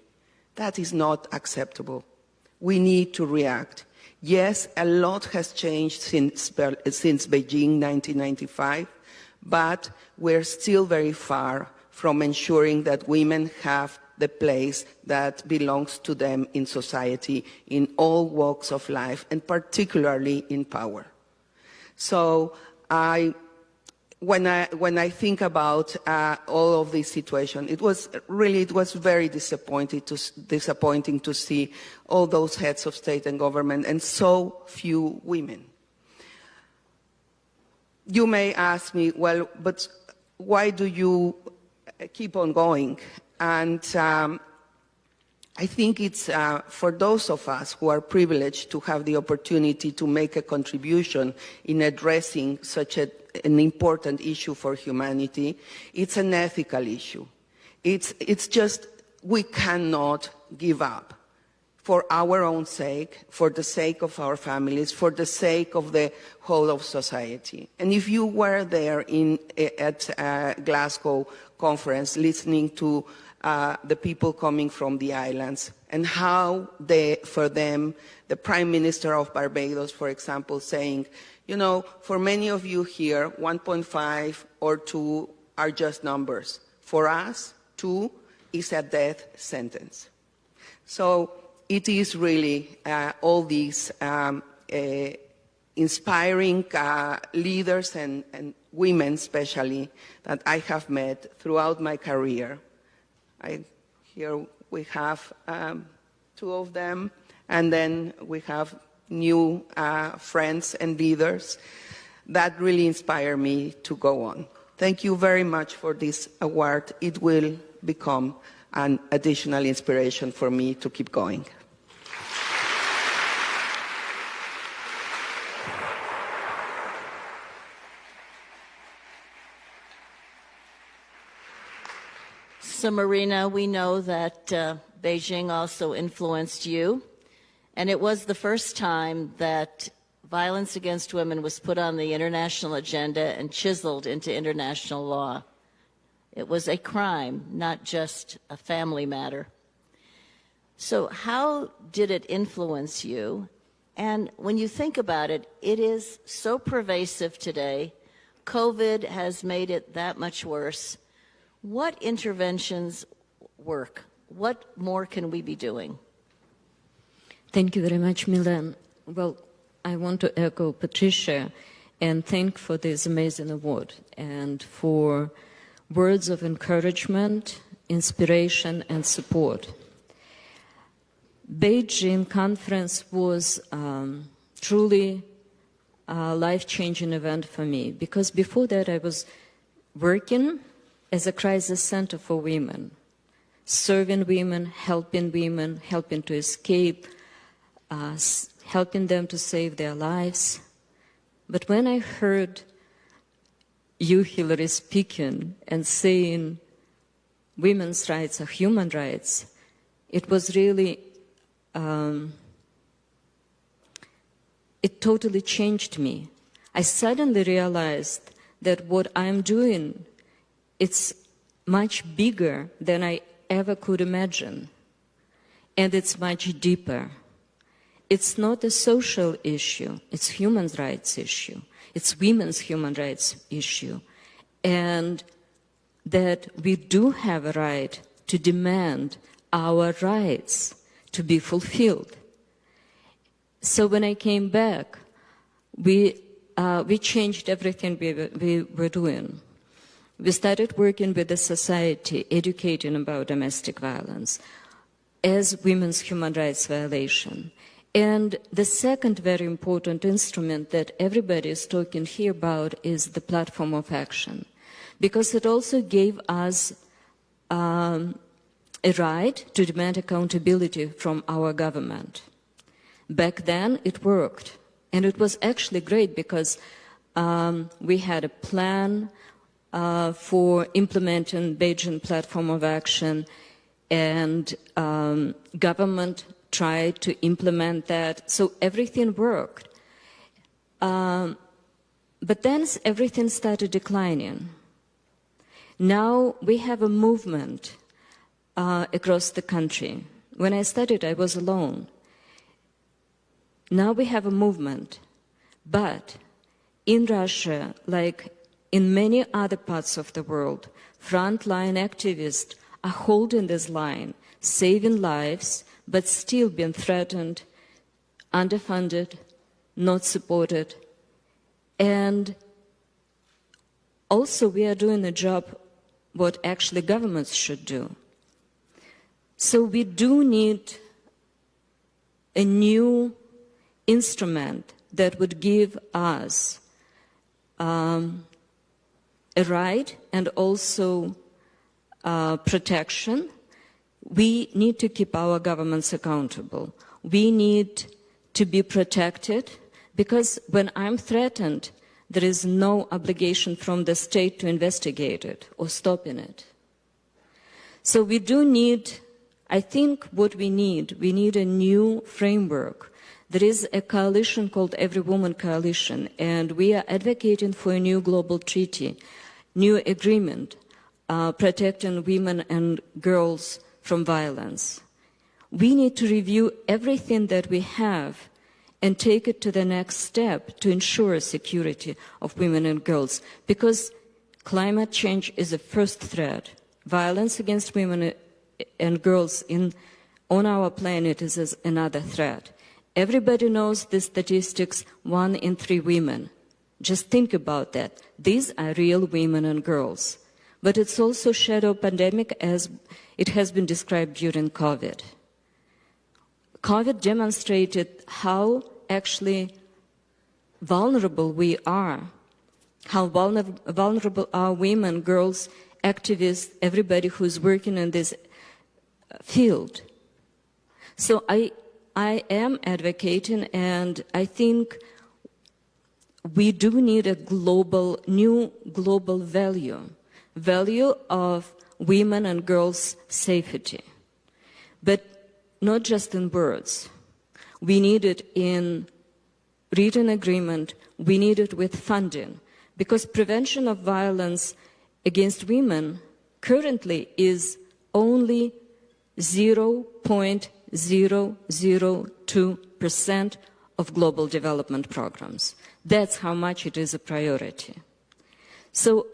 That is not acceptable. We need to react. Yes, a lot has changed since, since Beijing 1995, but we're still very far from ensuring that women have the place that belongs to them in society, in all walks of life, and particularly in power. So I when I, when I think about uh, all of this situation, it was really, it was very disappointing to, disappointing to see all those heads of state and government and so few women. You may ask me, well, but why do you keep on going? And um, I think it's uh, for those of us who are privileged to have the opportunity to make a contribution in addressing such a an important issue for humanity. It's an ethical issue. It's, it's just, we cannot give up for our own sake, for the sake of our families, for the sake of the whole of society. And if you were there in, at uh, Glasgow conference listening to uh, the people coming from the islands and how they, for them, the Prime Minister of Barbados, for example, saying, you know, for many of you here, 1.5 or 2 are just numbers. For us, 2 is a death sentence. So it is really uh, all these um, uh, inspiring uh, leaders and, and, women especially that I have met throughout my career. I, here we have um, two of them, and then we have new uh, friends and leaders that really inspire me to go on. Thank you very much for this award. It will become an additional inspiration for me to keep going.
Marina, we know that uh, Beijing also influenced you. And it was the first time that violence against women was put on the international agenda and chiseled into international law. It was a crime, not just a family matter. So, how did it influence you? And when you think about it, it is so pervasive today. COVID has made it that much worse. What interventions work? What more can we be doing?
Thank you very much, Melanne. Well, I want to echo Patricia and thank for this amazing award and for words of encouragement, inspiration, and support. Beijing conference was um, truly a life-changing event for me because before that I was working as a crisis center for women, serving women, helping women, helping to escape uh, helping them to save their lives. But when I heard you, Hillary, speaking and saying women's rights are human rights, it was really, um, it totally changed me. I suddenly realized that what I'm doing, it's much bigger than I ever could imagine. And it's much deeper. It's not a social issue, it's human rights issue. It's women's human rights issue. And that we do have a right to demand our rights to be fulfilled. So when I came back, we, uh, we changed everything we, we were doing. We started working with the society, educating about domestic violence as women's human rights violation. And the second very important instrument that everybody is talking here about is the platform of action, because it also gave us um, a right to demand accountability from our government. Back then, it worked. And it was actually great because um, we had a plan uh, for implementing Beijing Platform of Action and um, government tried to implement that. So everything worked. Um, but then everything started declining. Now we have a movement uh, across the country. When I started, I was alone. Now we have a movement, but in Russia, like in many other parts of the world, frontline activists are holding this line, saving lives, but still being threatened, underfunded, not supported. And also, we are doing a job what actually governments should do. So, we do need a new instrument that would give us um, a right and also uh, protection. We need to keep our governments accountable. We need to be protected because when I'm threatened, there is no obligation from the state to investigate it or stopping it. So we do need, I think what we need, we need a new framework. There is a coalition called Every Woman Coalition, and we are advocating for a new global treaty, new agreement uh, protecting women and girls from violence. We need to review everything that we have and take it to the next step to ensure security of women and girls because climate change is the first threat. Violence against women and girls in, on our planet is as another threat. Everybody knows the statistics, one in three women. Just think about that. These are real women and girls. But it's also shadow pandemic as it has been described during COVID. COVID demonstrated how actually vulnerable we are, how vulner- vulnerable are women, girls, activists, everybody who's working in this field. So I, I am advocating, and I think we do need a global, new global value, value of women and girls' safety. But not just in words. We need it in written agreement. We need it with funding. Because prevention of violence against women currently is only 0.002% of global development programs. That's how much it is a priority. So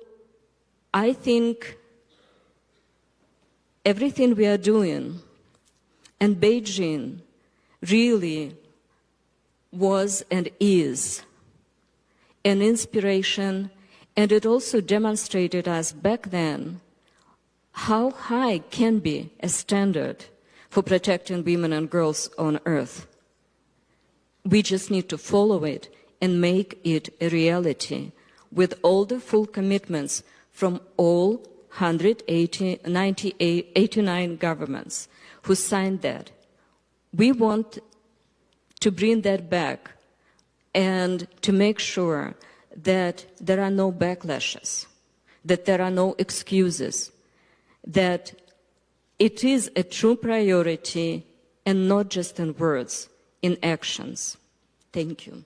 I think everything we are doing and Beijing really was and is an inspiration, and it also demonstrated us back then how high can be a standard for protecting women and girls on earth. We just need to follow it and make it a reality with all the full commitments from all 189 governments who signed that. We want to bring that back and to make sure that there are no backlashes, that there are no excuses, that it is a true priority and not just in words, in actions. Thank you.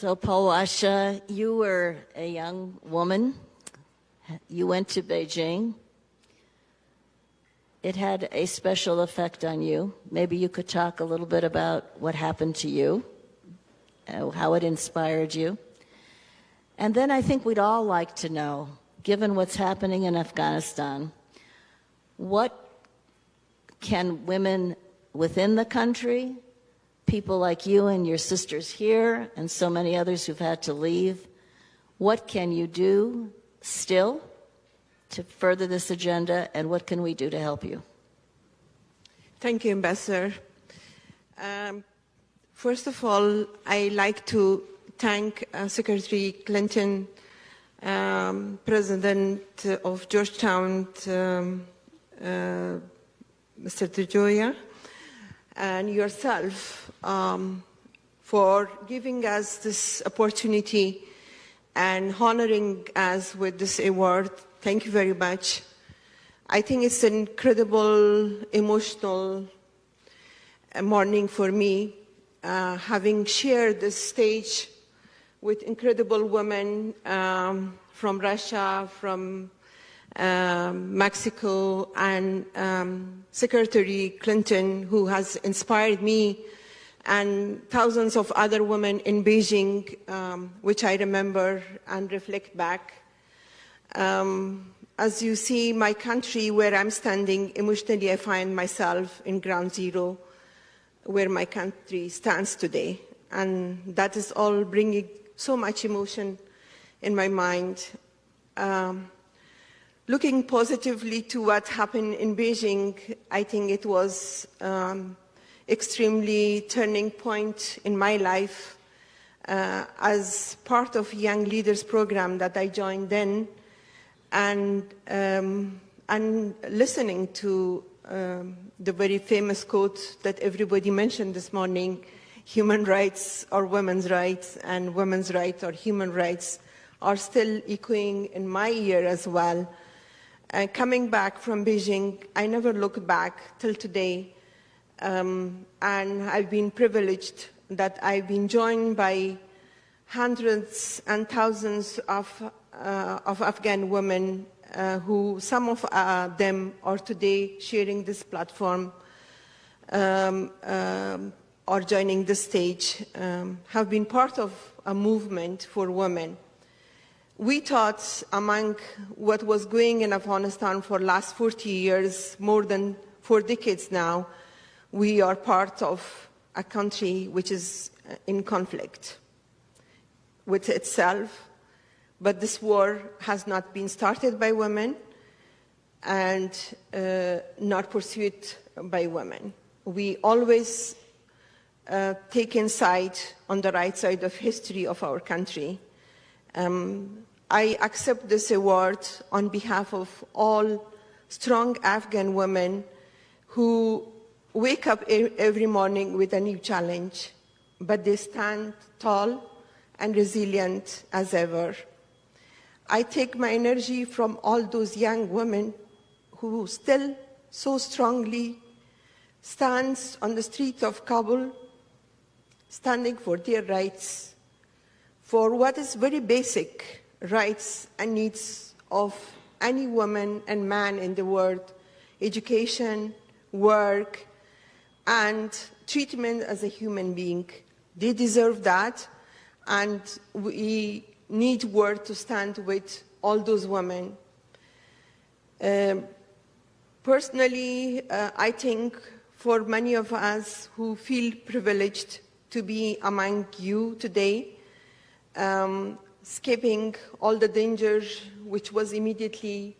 So, Palwasha, you were a young woman. You went to Beijing. It had a special effect on you. Maybe you could talk a little bit about what happened to you, how it inspired you. And then I think we'd all like to know, given what's happening in Afghanistan, what can women within the country people like you and your sisters here and so many others who've had to leave. What can you do still to further this agenda and what can we do to help you?
Thank you, Ambassador. Um, first of all, I like to thank uh, Secretary Clinton, um, President of Georgetown, um, uh, Mr. DeGioia, and yourself um, for giving us this opportunity and honoring us with this award
thank you very much. I think it's an incredible, emotional uh, morning for me, uh, having shared the stage with incredible women um, from Russia, from um, Mexico, and um, Secretary Clinton, who has inspired me, and thousands of other women in Beijing, um, which I remember and reflect back. Um, as you see, my country, where I'm standing, emotionally I find myself in ground zero, where my country stands today. And that is all bringing so much emotion in my mind. Um, looking positively to what happened in Beijing, I think it was um, extremely turning point in my life uh, as part of Young Leaders program that I joined then and, um, and listening to um, the very famous quote that everybody mentioned this morning, human rights are women's rights and women's rights are human rights are still echoing in my ear as well. Uh, coming back from Beijing, I never look back till today. Um, and I've been privileged that I've been joined by hundreds and thousands of uh, of Afghan women uh, who, some of uh, them are today sharing this platform um, um, or joining the stage, um, have been part of a movement for women. We thought among what was going in Afghanistan for last 40 years, more than four decades now, we are part of a country which is in conflict with itself, but this war has not been started by women and uh, not pursued by women. We always uh, take insight on the right side of history of our country. Um, I accept this award on behalf of all strong Afghan women who wake up every morning with a new challenge, but they stand tall and resilient as ever. I take my energy from all those young women who still so strongly stands on the streets of Kabul, standing for their rights, for what is very basic rights and needs of any woman and man in the world, education, work, and treatment as a human being. They deserve that, and we need word to stand with all those women. Um, personally, uh, I think for many of us who feel privileged to be among you today, um, skipping all the dangers which was immediately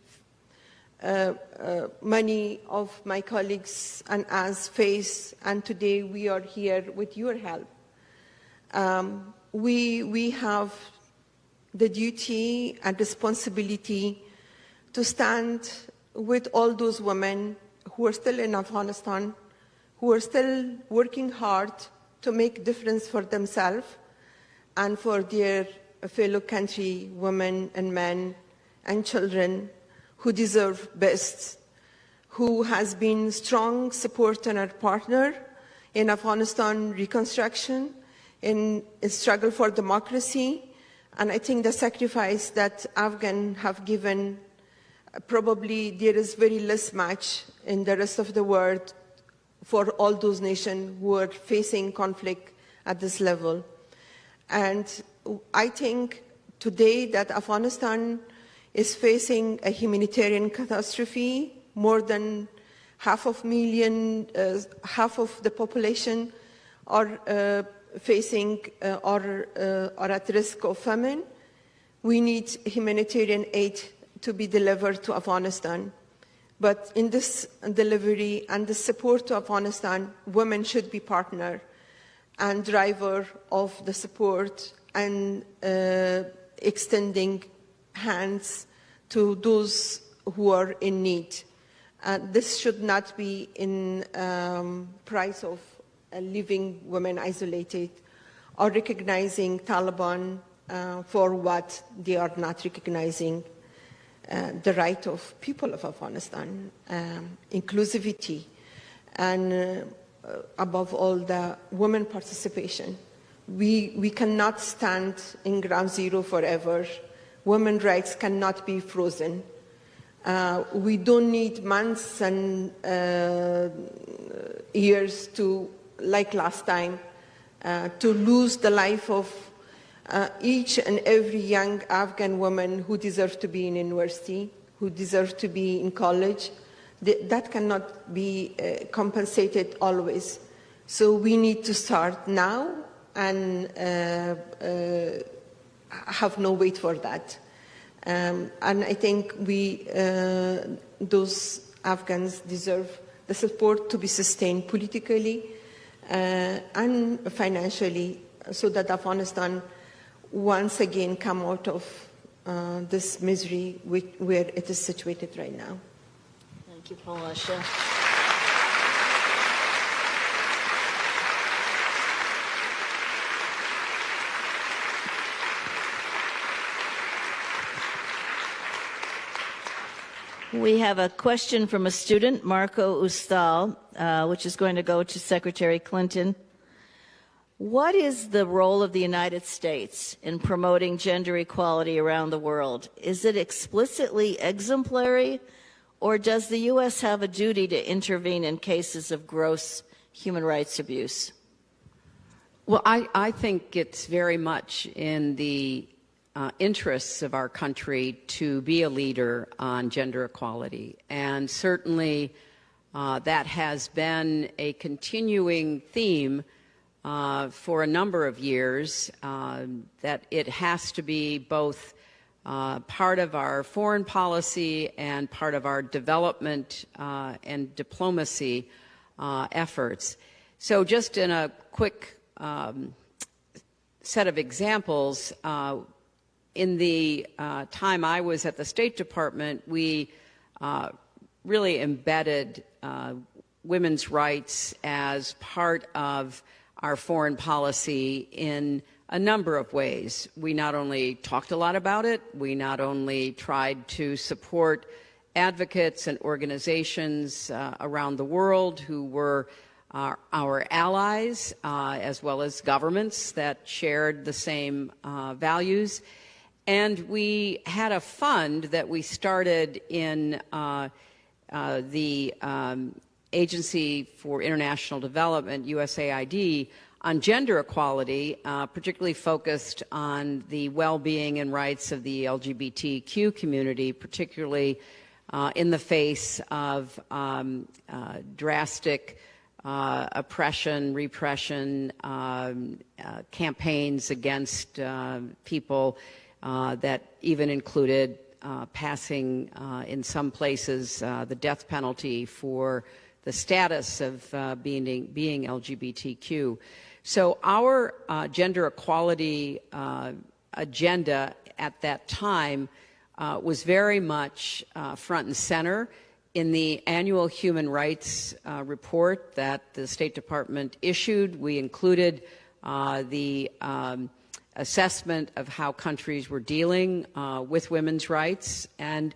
uh, uh, many of my colleagues and us face, and today we are here with your help. Um, we, we have the duty and responsibility to stand with all those women who are still in Afghanistan, who are still working hard to make difference for themselves and for their fellow country women and men and children who deserve best, who has been strong supporter and partner in Afghanistan reconstruction, in struggle for democracy, and I think the sacrifice that Afghans have given, probably there is very less match in the rest of the world for all those nations who are facing conflict at this level. And I think today that Afghanistan is facing a humanitarian catastrophe, more than half of million, uh, half of the population are uh, facing uh, or uh, are at risk of famine. We need humanitarian aid to be delivered to Afghanistan. But in this delivery and the support to Afghanistan, women should be partner and driver of the support and uh, extending hands to those who are in need. Uh, this should not be in um, price of leaving women isolated or recognizing Taliban uh, for what they are not recognizing. uh, the right of people of Afghanistan, um, inclusivity, and uh, above all, the women participation. We, we cannot stand in ground zero forever. Women's rights cannot be frozen. Uh, we don't need months and uh, years to, like last time, uh, to lose the life of uh, each and every young Afghan woman who deserves to be in university, who deserves to be in college. Th that cannot be uh, compensated always. So we need to start now and uh, uh, have no wait for that. Um, and I think we, uh, those Afghans deserve the support to be sustained politically and financially so that Afghanistan once again come out of uh, this misery which, where it is situated right now.
Thank you, Palwasha. We have a question from a student, Marco Ustal, uh, which is going to go to Secretary Clinton. What is the role of the United States in promoting gender equality around the world? Is it explicitly exemplary, or does the U.S. have a duty to intervene in cases of gross human rights abuse?
Well, I, I think it's very much in the uh, interests of our country to be a leader on gender equality. And certainly uh, that has been a continuing theme uh, for a number of years, um, that it has to be both uh, part of our foreign policy and part of our development uh, and diplomacy uh, efforts. So just in a quick um, set of examples, in the uh, time I was at the State Department, we uh, really embedded uh, women's rights as part of our foreign policy in a number of ways. We not only talked a lot about it, we not only tried to support advocates and organizations uh, around the world who were our, our allies, uh, as well as governments that shared the same uh, values. And we had a fund that we started in uh, uh, the um, Agency for International Development, USAID, on gender equality, uh, particularly focused on the well-being and rights of the LGBTQ community, particularly uh, in the face of um, uh, drastic uh, oppression, repression, um, campaigns against people uh, that even included uh, passing, uh, in some places, uh, the death penalty for the status of being, being LGBTQ. So our gender equality agenda at that time was very much front and center in the annual human rights uh, report that the State Department issued, we included uh, the um, assessment of how countries were dealing uh, with women's rights. And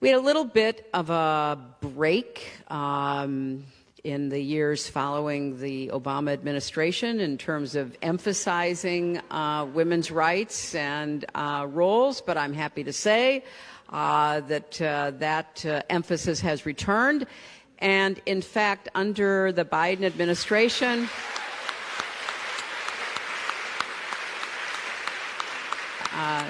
we had a little bit of a break um, in the years following the Obama administration in terms of emphasizing uh, women's rights and uh, roles, but I'm happy to say uh, that uh, that uh, emphasis has returned. And in fact, under the Biden administration, Uh,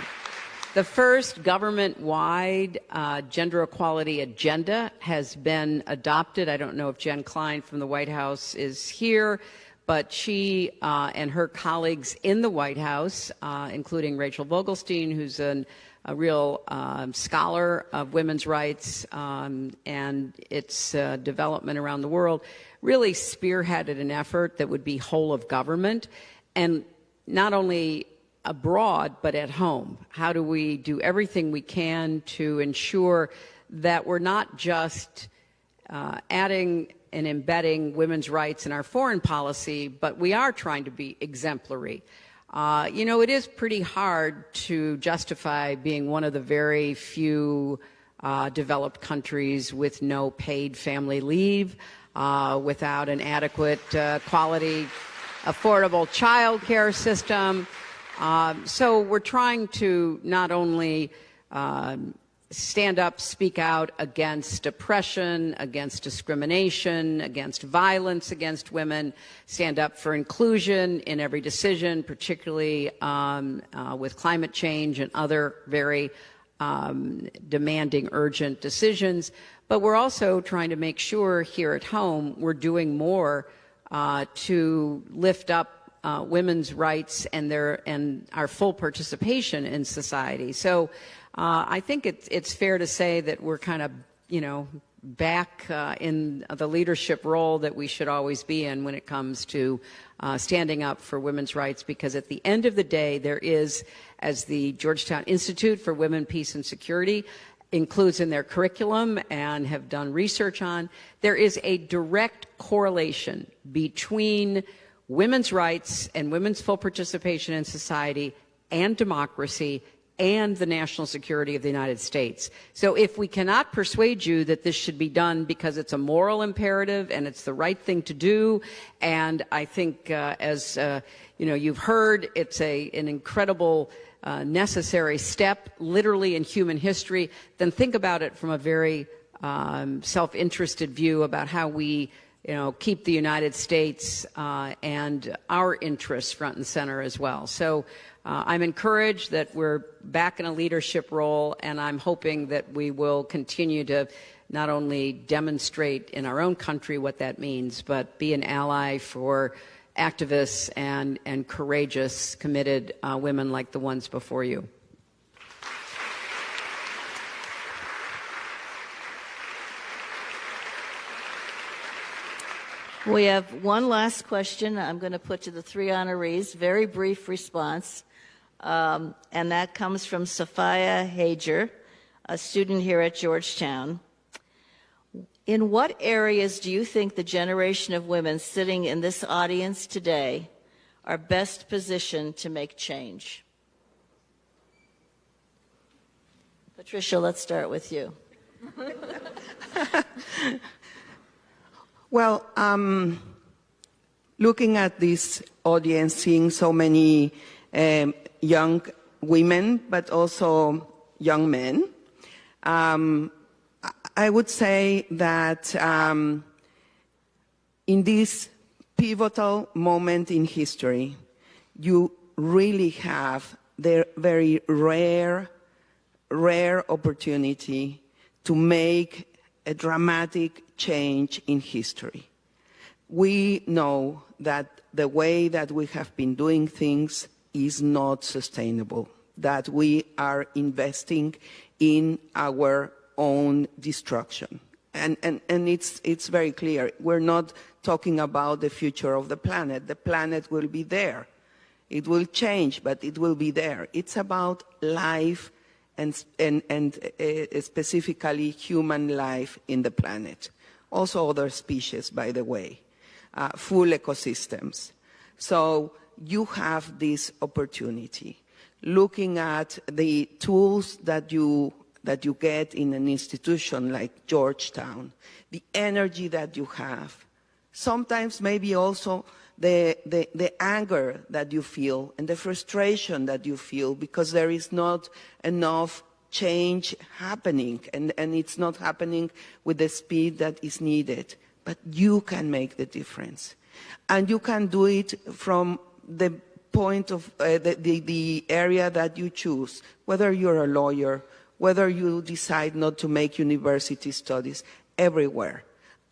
the first government-wide uh, gender equality agenda has been adopted. I don't know if Jen Klein from the White House is here, but she uh, and her colleagues in the White House, uh, including Rachel Vogelstein, who's an, a real um, scholar of women's rights um, and its uh, development around the world, really spearheaded an effort that would be whole of government and not only abroad but at home? How do we do everything we can to ensure that we're not just uh, adding and embedding women's rights in our foreign policy, but we are trying to be exemplary. Uh, you know, it is pretty hard to justify being one of the very few uh, developed countries with no paid family leave, uh, without an adequate uh, quality, affordable child care system. Um, so we're trying to not only um, stand up, speak out against oppression, against discrimination, against violence against women, stand up for inclusion in every decision, particularly um, uh, with climate change and other very um, demanding, urgent decisions. But we're also trying to make sure here at home we're doing more uh, to lift up uh, women's rights and their and our full participation in society. So uh, I think it's it's fair to say that we're kind of you know back uh, in the leadership role that we should always be in when it comes to uh, standing up for women's rights. Because at the end of the day, there is, as the Georgetown Institute for Women, Peace, and Security includes in their curriculum and have done research on, there is a direct correlation between women's rights and women's full participation in society and democracy and the national security of the United States. So if we cannot persuade you that this should be done because it's a moral imperative and it's the right thing to do, and I think uh, as uh, you know you've heard, it's a an incredible uh, necessary step, literally in human history. Then think about it from a very um, self-interested view about how we you know, keep the United States uh, and our interests front and center as well. So uh, I'm encouraged that we're back in a leadership role, and I'm hoping that we will continue to not only demonstrate in our own country what that means, but be an ally for activists and, and courageous, committed uh, women like the ones before you.
We have one last question I'm going to put to the three honorees, very brief response. Um, and that comes from Sophia Hager, a student here at Georgetown. In what areas do you think the generation of women sitting in this audience today are best positioned to make change? Patricia, let's start with you. <laughs>
Well, um, looking at this audience, seeing so many um, young women, but also young men, um, I would say that um, in this pivotal moment in history, you really have the very rare, rare opportunity to make a dramatic change in history. We know that the way that we have been doing things is not sustainable, that we are investing in our own destruction. And, and, and it's, it's very clear. We're not talking about the future of the planet. The planet will be there. It will change, but it will be there. It's about life and, and, and uh, specifically human life in the planet. Also other species, by the way, uh, full ecosystems. So you have this opportunity. Looking at the tools that you, that you get in an institution like Georgetown, the energy that you have, sometimes maybe also the, the, the, anger that you feel and the frustration that you feel because there is not enough change happening and, and it's not happening with the speed that is needed. But you can make the difference. And you can do it from the point of uh, the, the, the area that you choose, whether you're a lawyer, whether you decide not to make university studies, everywhere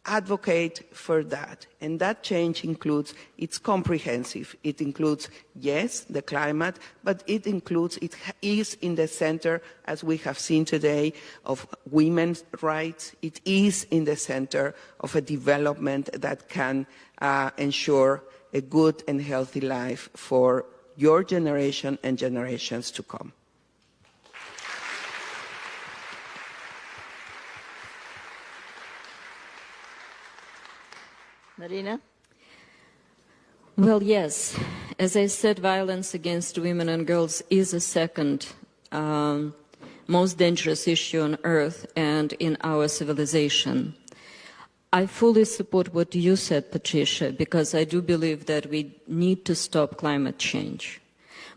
advocate for that. And that change includes, it's comprehensive. It includes, yes, the climate, but it includes, it is in the center, as we have seen today, of women's rights. It is in the center of a development that can uh, ensure a good and healthy life for your generation and generations to come.
Marina?
Well, yes. As I said, violence against women and girls is a second um, most dangerous issue on earth and in our civilization. I fully support what you said, Patricia, because I do believe that we need to stop climate change.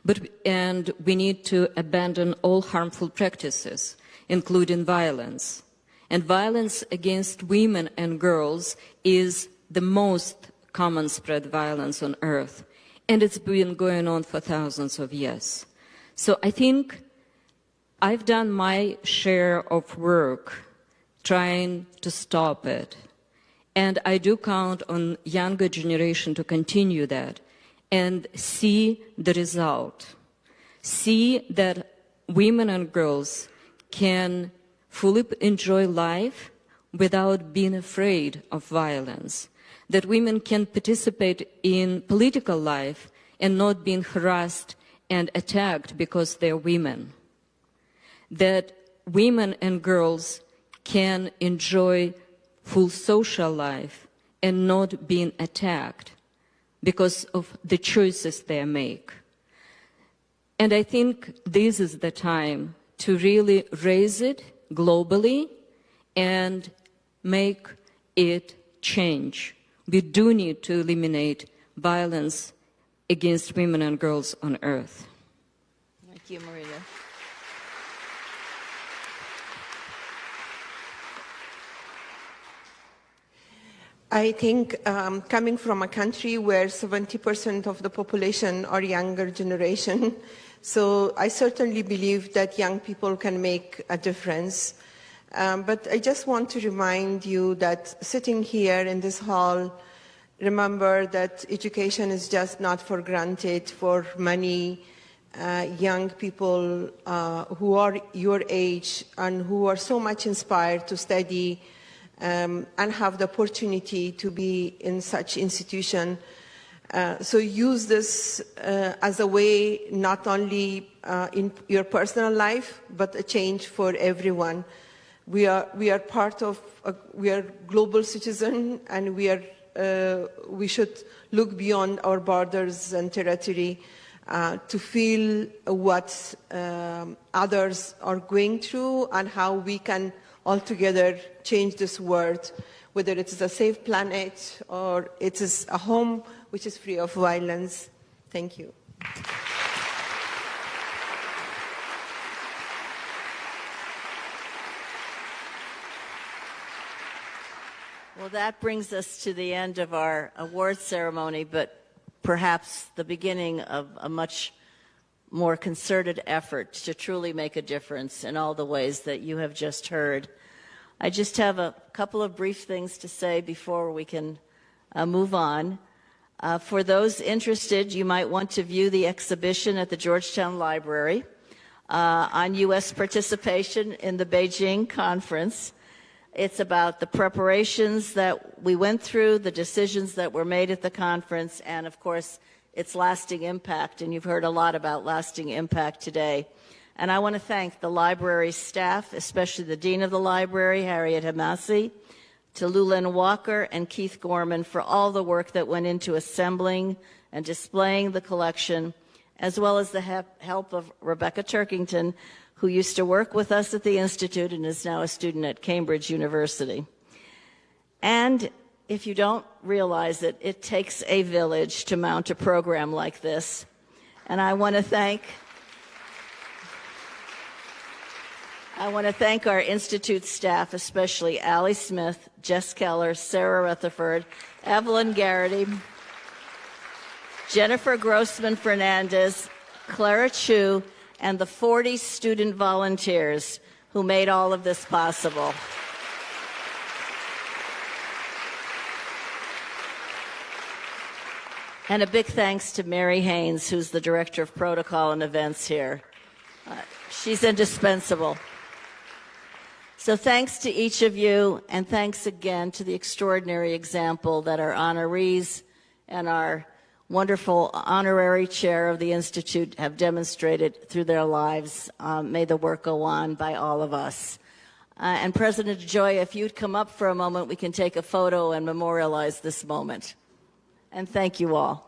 But, and we need to abandon all harmful practices, including violence. And violence against women and girls is the most common spread violence on earth. And it's been going on for thousands of years. So I think I've done my share of work trying to stop it. And I do count on younger generation to continue that and see the result. See that women and girls can fully enjoy life without being afraid of violence. That women can participate in political life and not being harassed and attacked because they're women. That women and girls can enjoy full social life and not being attacked because of the choices they make. And I think this is the time to really raise it globally and make it change. We do need to eliminate violence against women and girls on earth.
Thank you, Maria.
I think um, coming from a country where 70% of the population are younger generation, <laughs> so I certainly believe that young people can make a difference. Um, but I just want to remind you that sitting here in this hall, remember that education is just not for granted for many uh, young people uh, who are your age and who are so much inspired to study um, and have the opportunity to be in such institution. Uh, so use this uh, as a way not only uh, in your personal life, but a change for everyone. We are, we are part of, a, we are global citizen and we, are, uh, we should look beyond our borders and territory uh, to feel what um, others are going through and how we can all together change this world, whether it is a safe planet or it is a home which is free of violence. Thank you.
Well, that brings us to the end of our award ceremony, but perhaps the beginning of a much more concerted effort to truly make a difference in all the ways that you have just heard. I just have a couple of brief things to say before we can uh, move on. Uh, for those interested, you might want to view the exhibition at the Georgetown Library uh, on U.S. participation in the Beijing conference. It's about the preparations that we went through, the decisions that were made at the conference, and of course, its lasting impact. And you've heard a lot about lasting impact today. And I want to thank the library staff, especially the Dean of the Library, Harriette Hemmasi, to Lulin Walker and Keith Gorman for all the work that went into assembling and displaying the collection, as well as the help of Rebecca Turkington, who used to work with us at the Institute and is now a student at Cambridge University. And if you don't realize it, it takes a village to mount a program like this. And I want to thank I want to thank our Institute staff, especially Allie Smith, Jess Keller, Sarah Rutherford, Evelyn Garrity, Jennifer Grossman Fernandez, Clara Chu, and the 40 student volunteers who made all of this possible. And a big thanks to Mary Haynes, who's the Director of Protocol and Events here. Uh, she's indispensable. So thanks to each of you, and thanks again to the extraordinary example that our honorees and our wonderful honorary chair of the Institute have demonstrated through their lives. Um, may the work go on by all of us. Uh, and President DeGioia, if you'd come up for a moment, we can take a photo and memorialize this moment. And thank you all.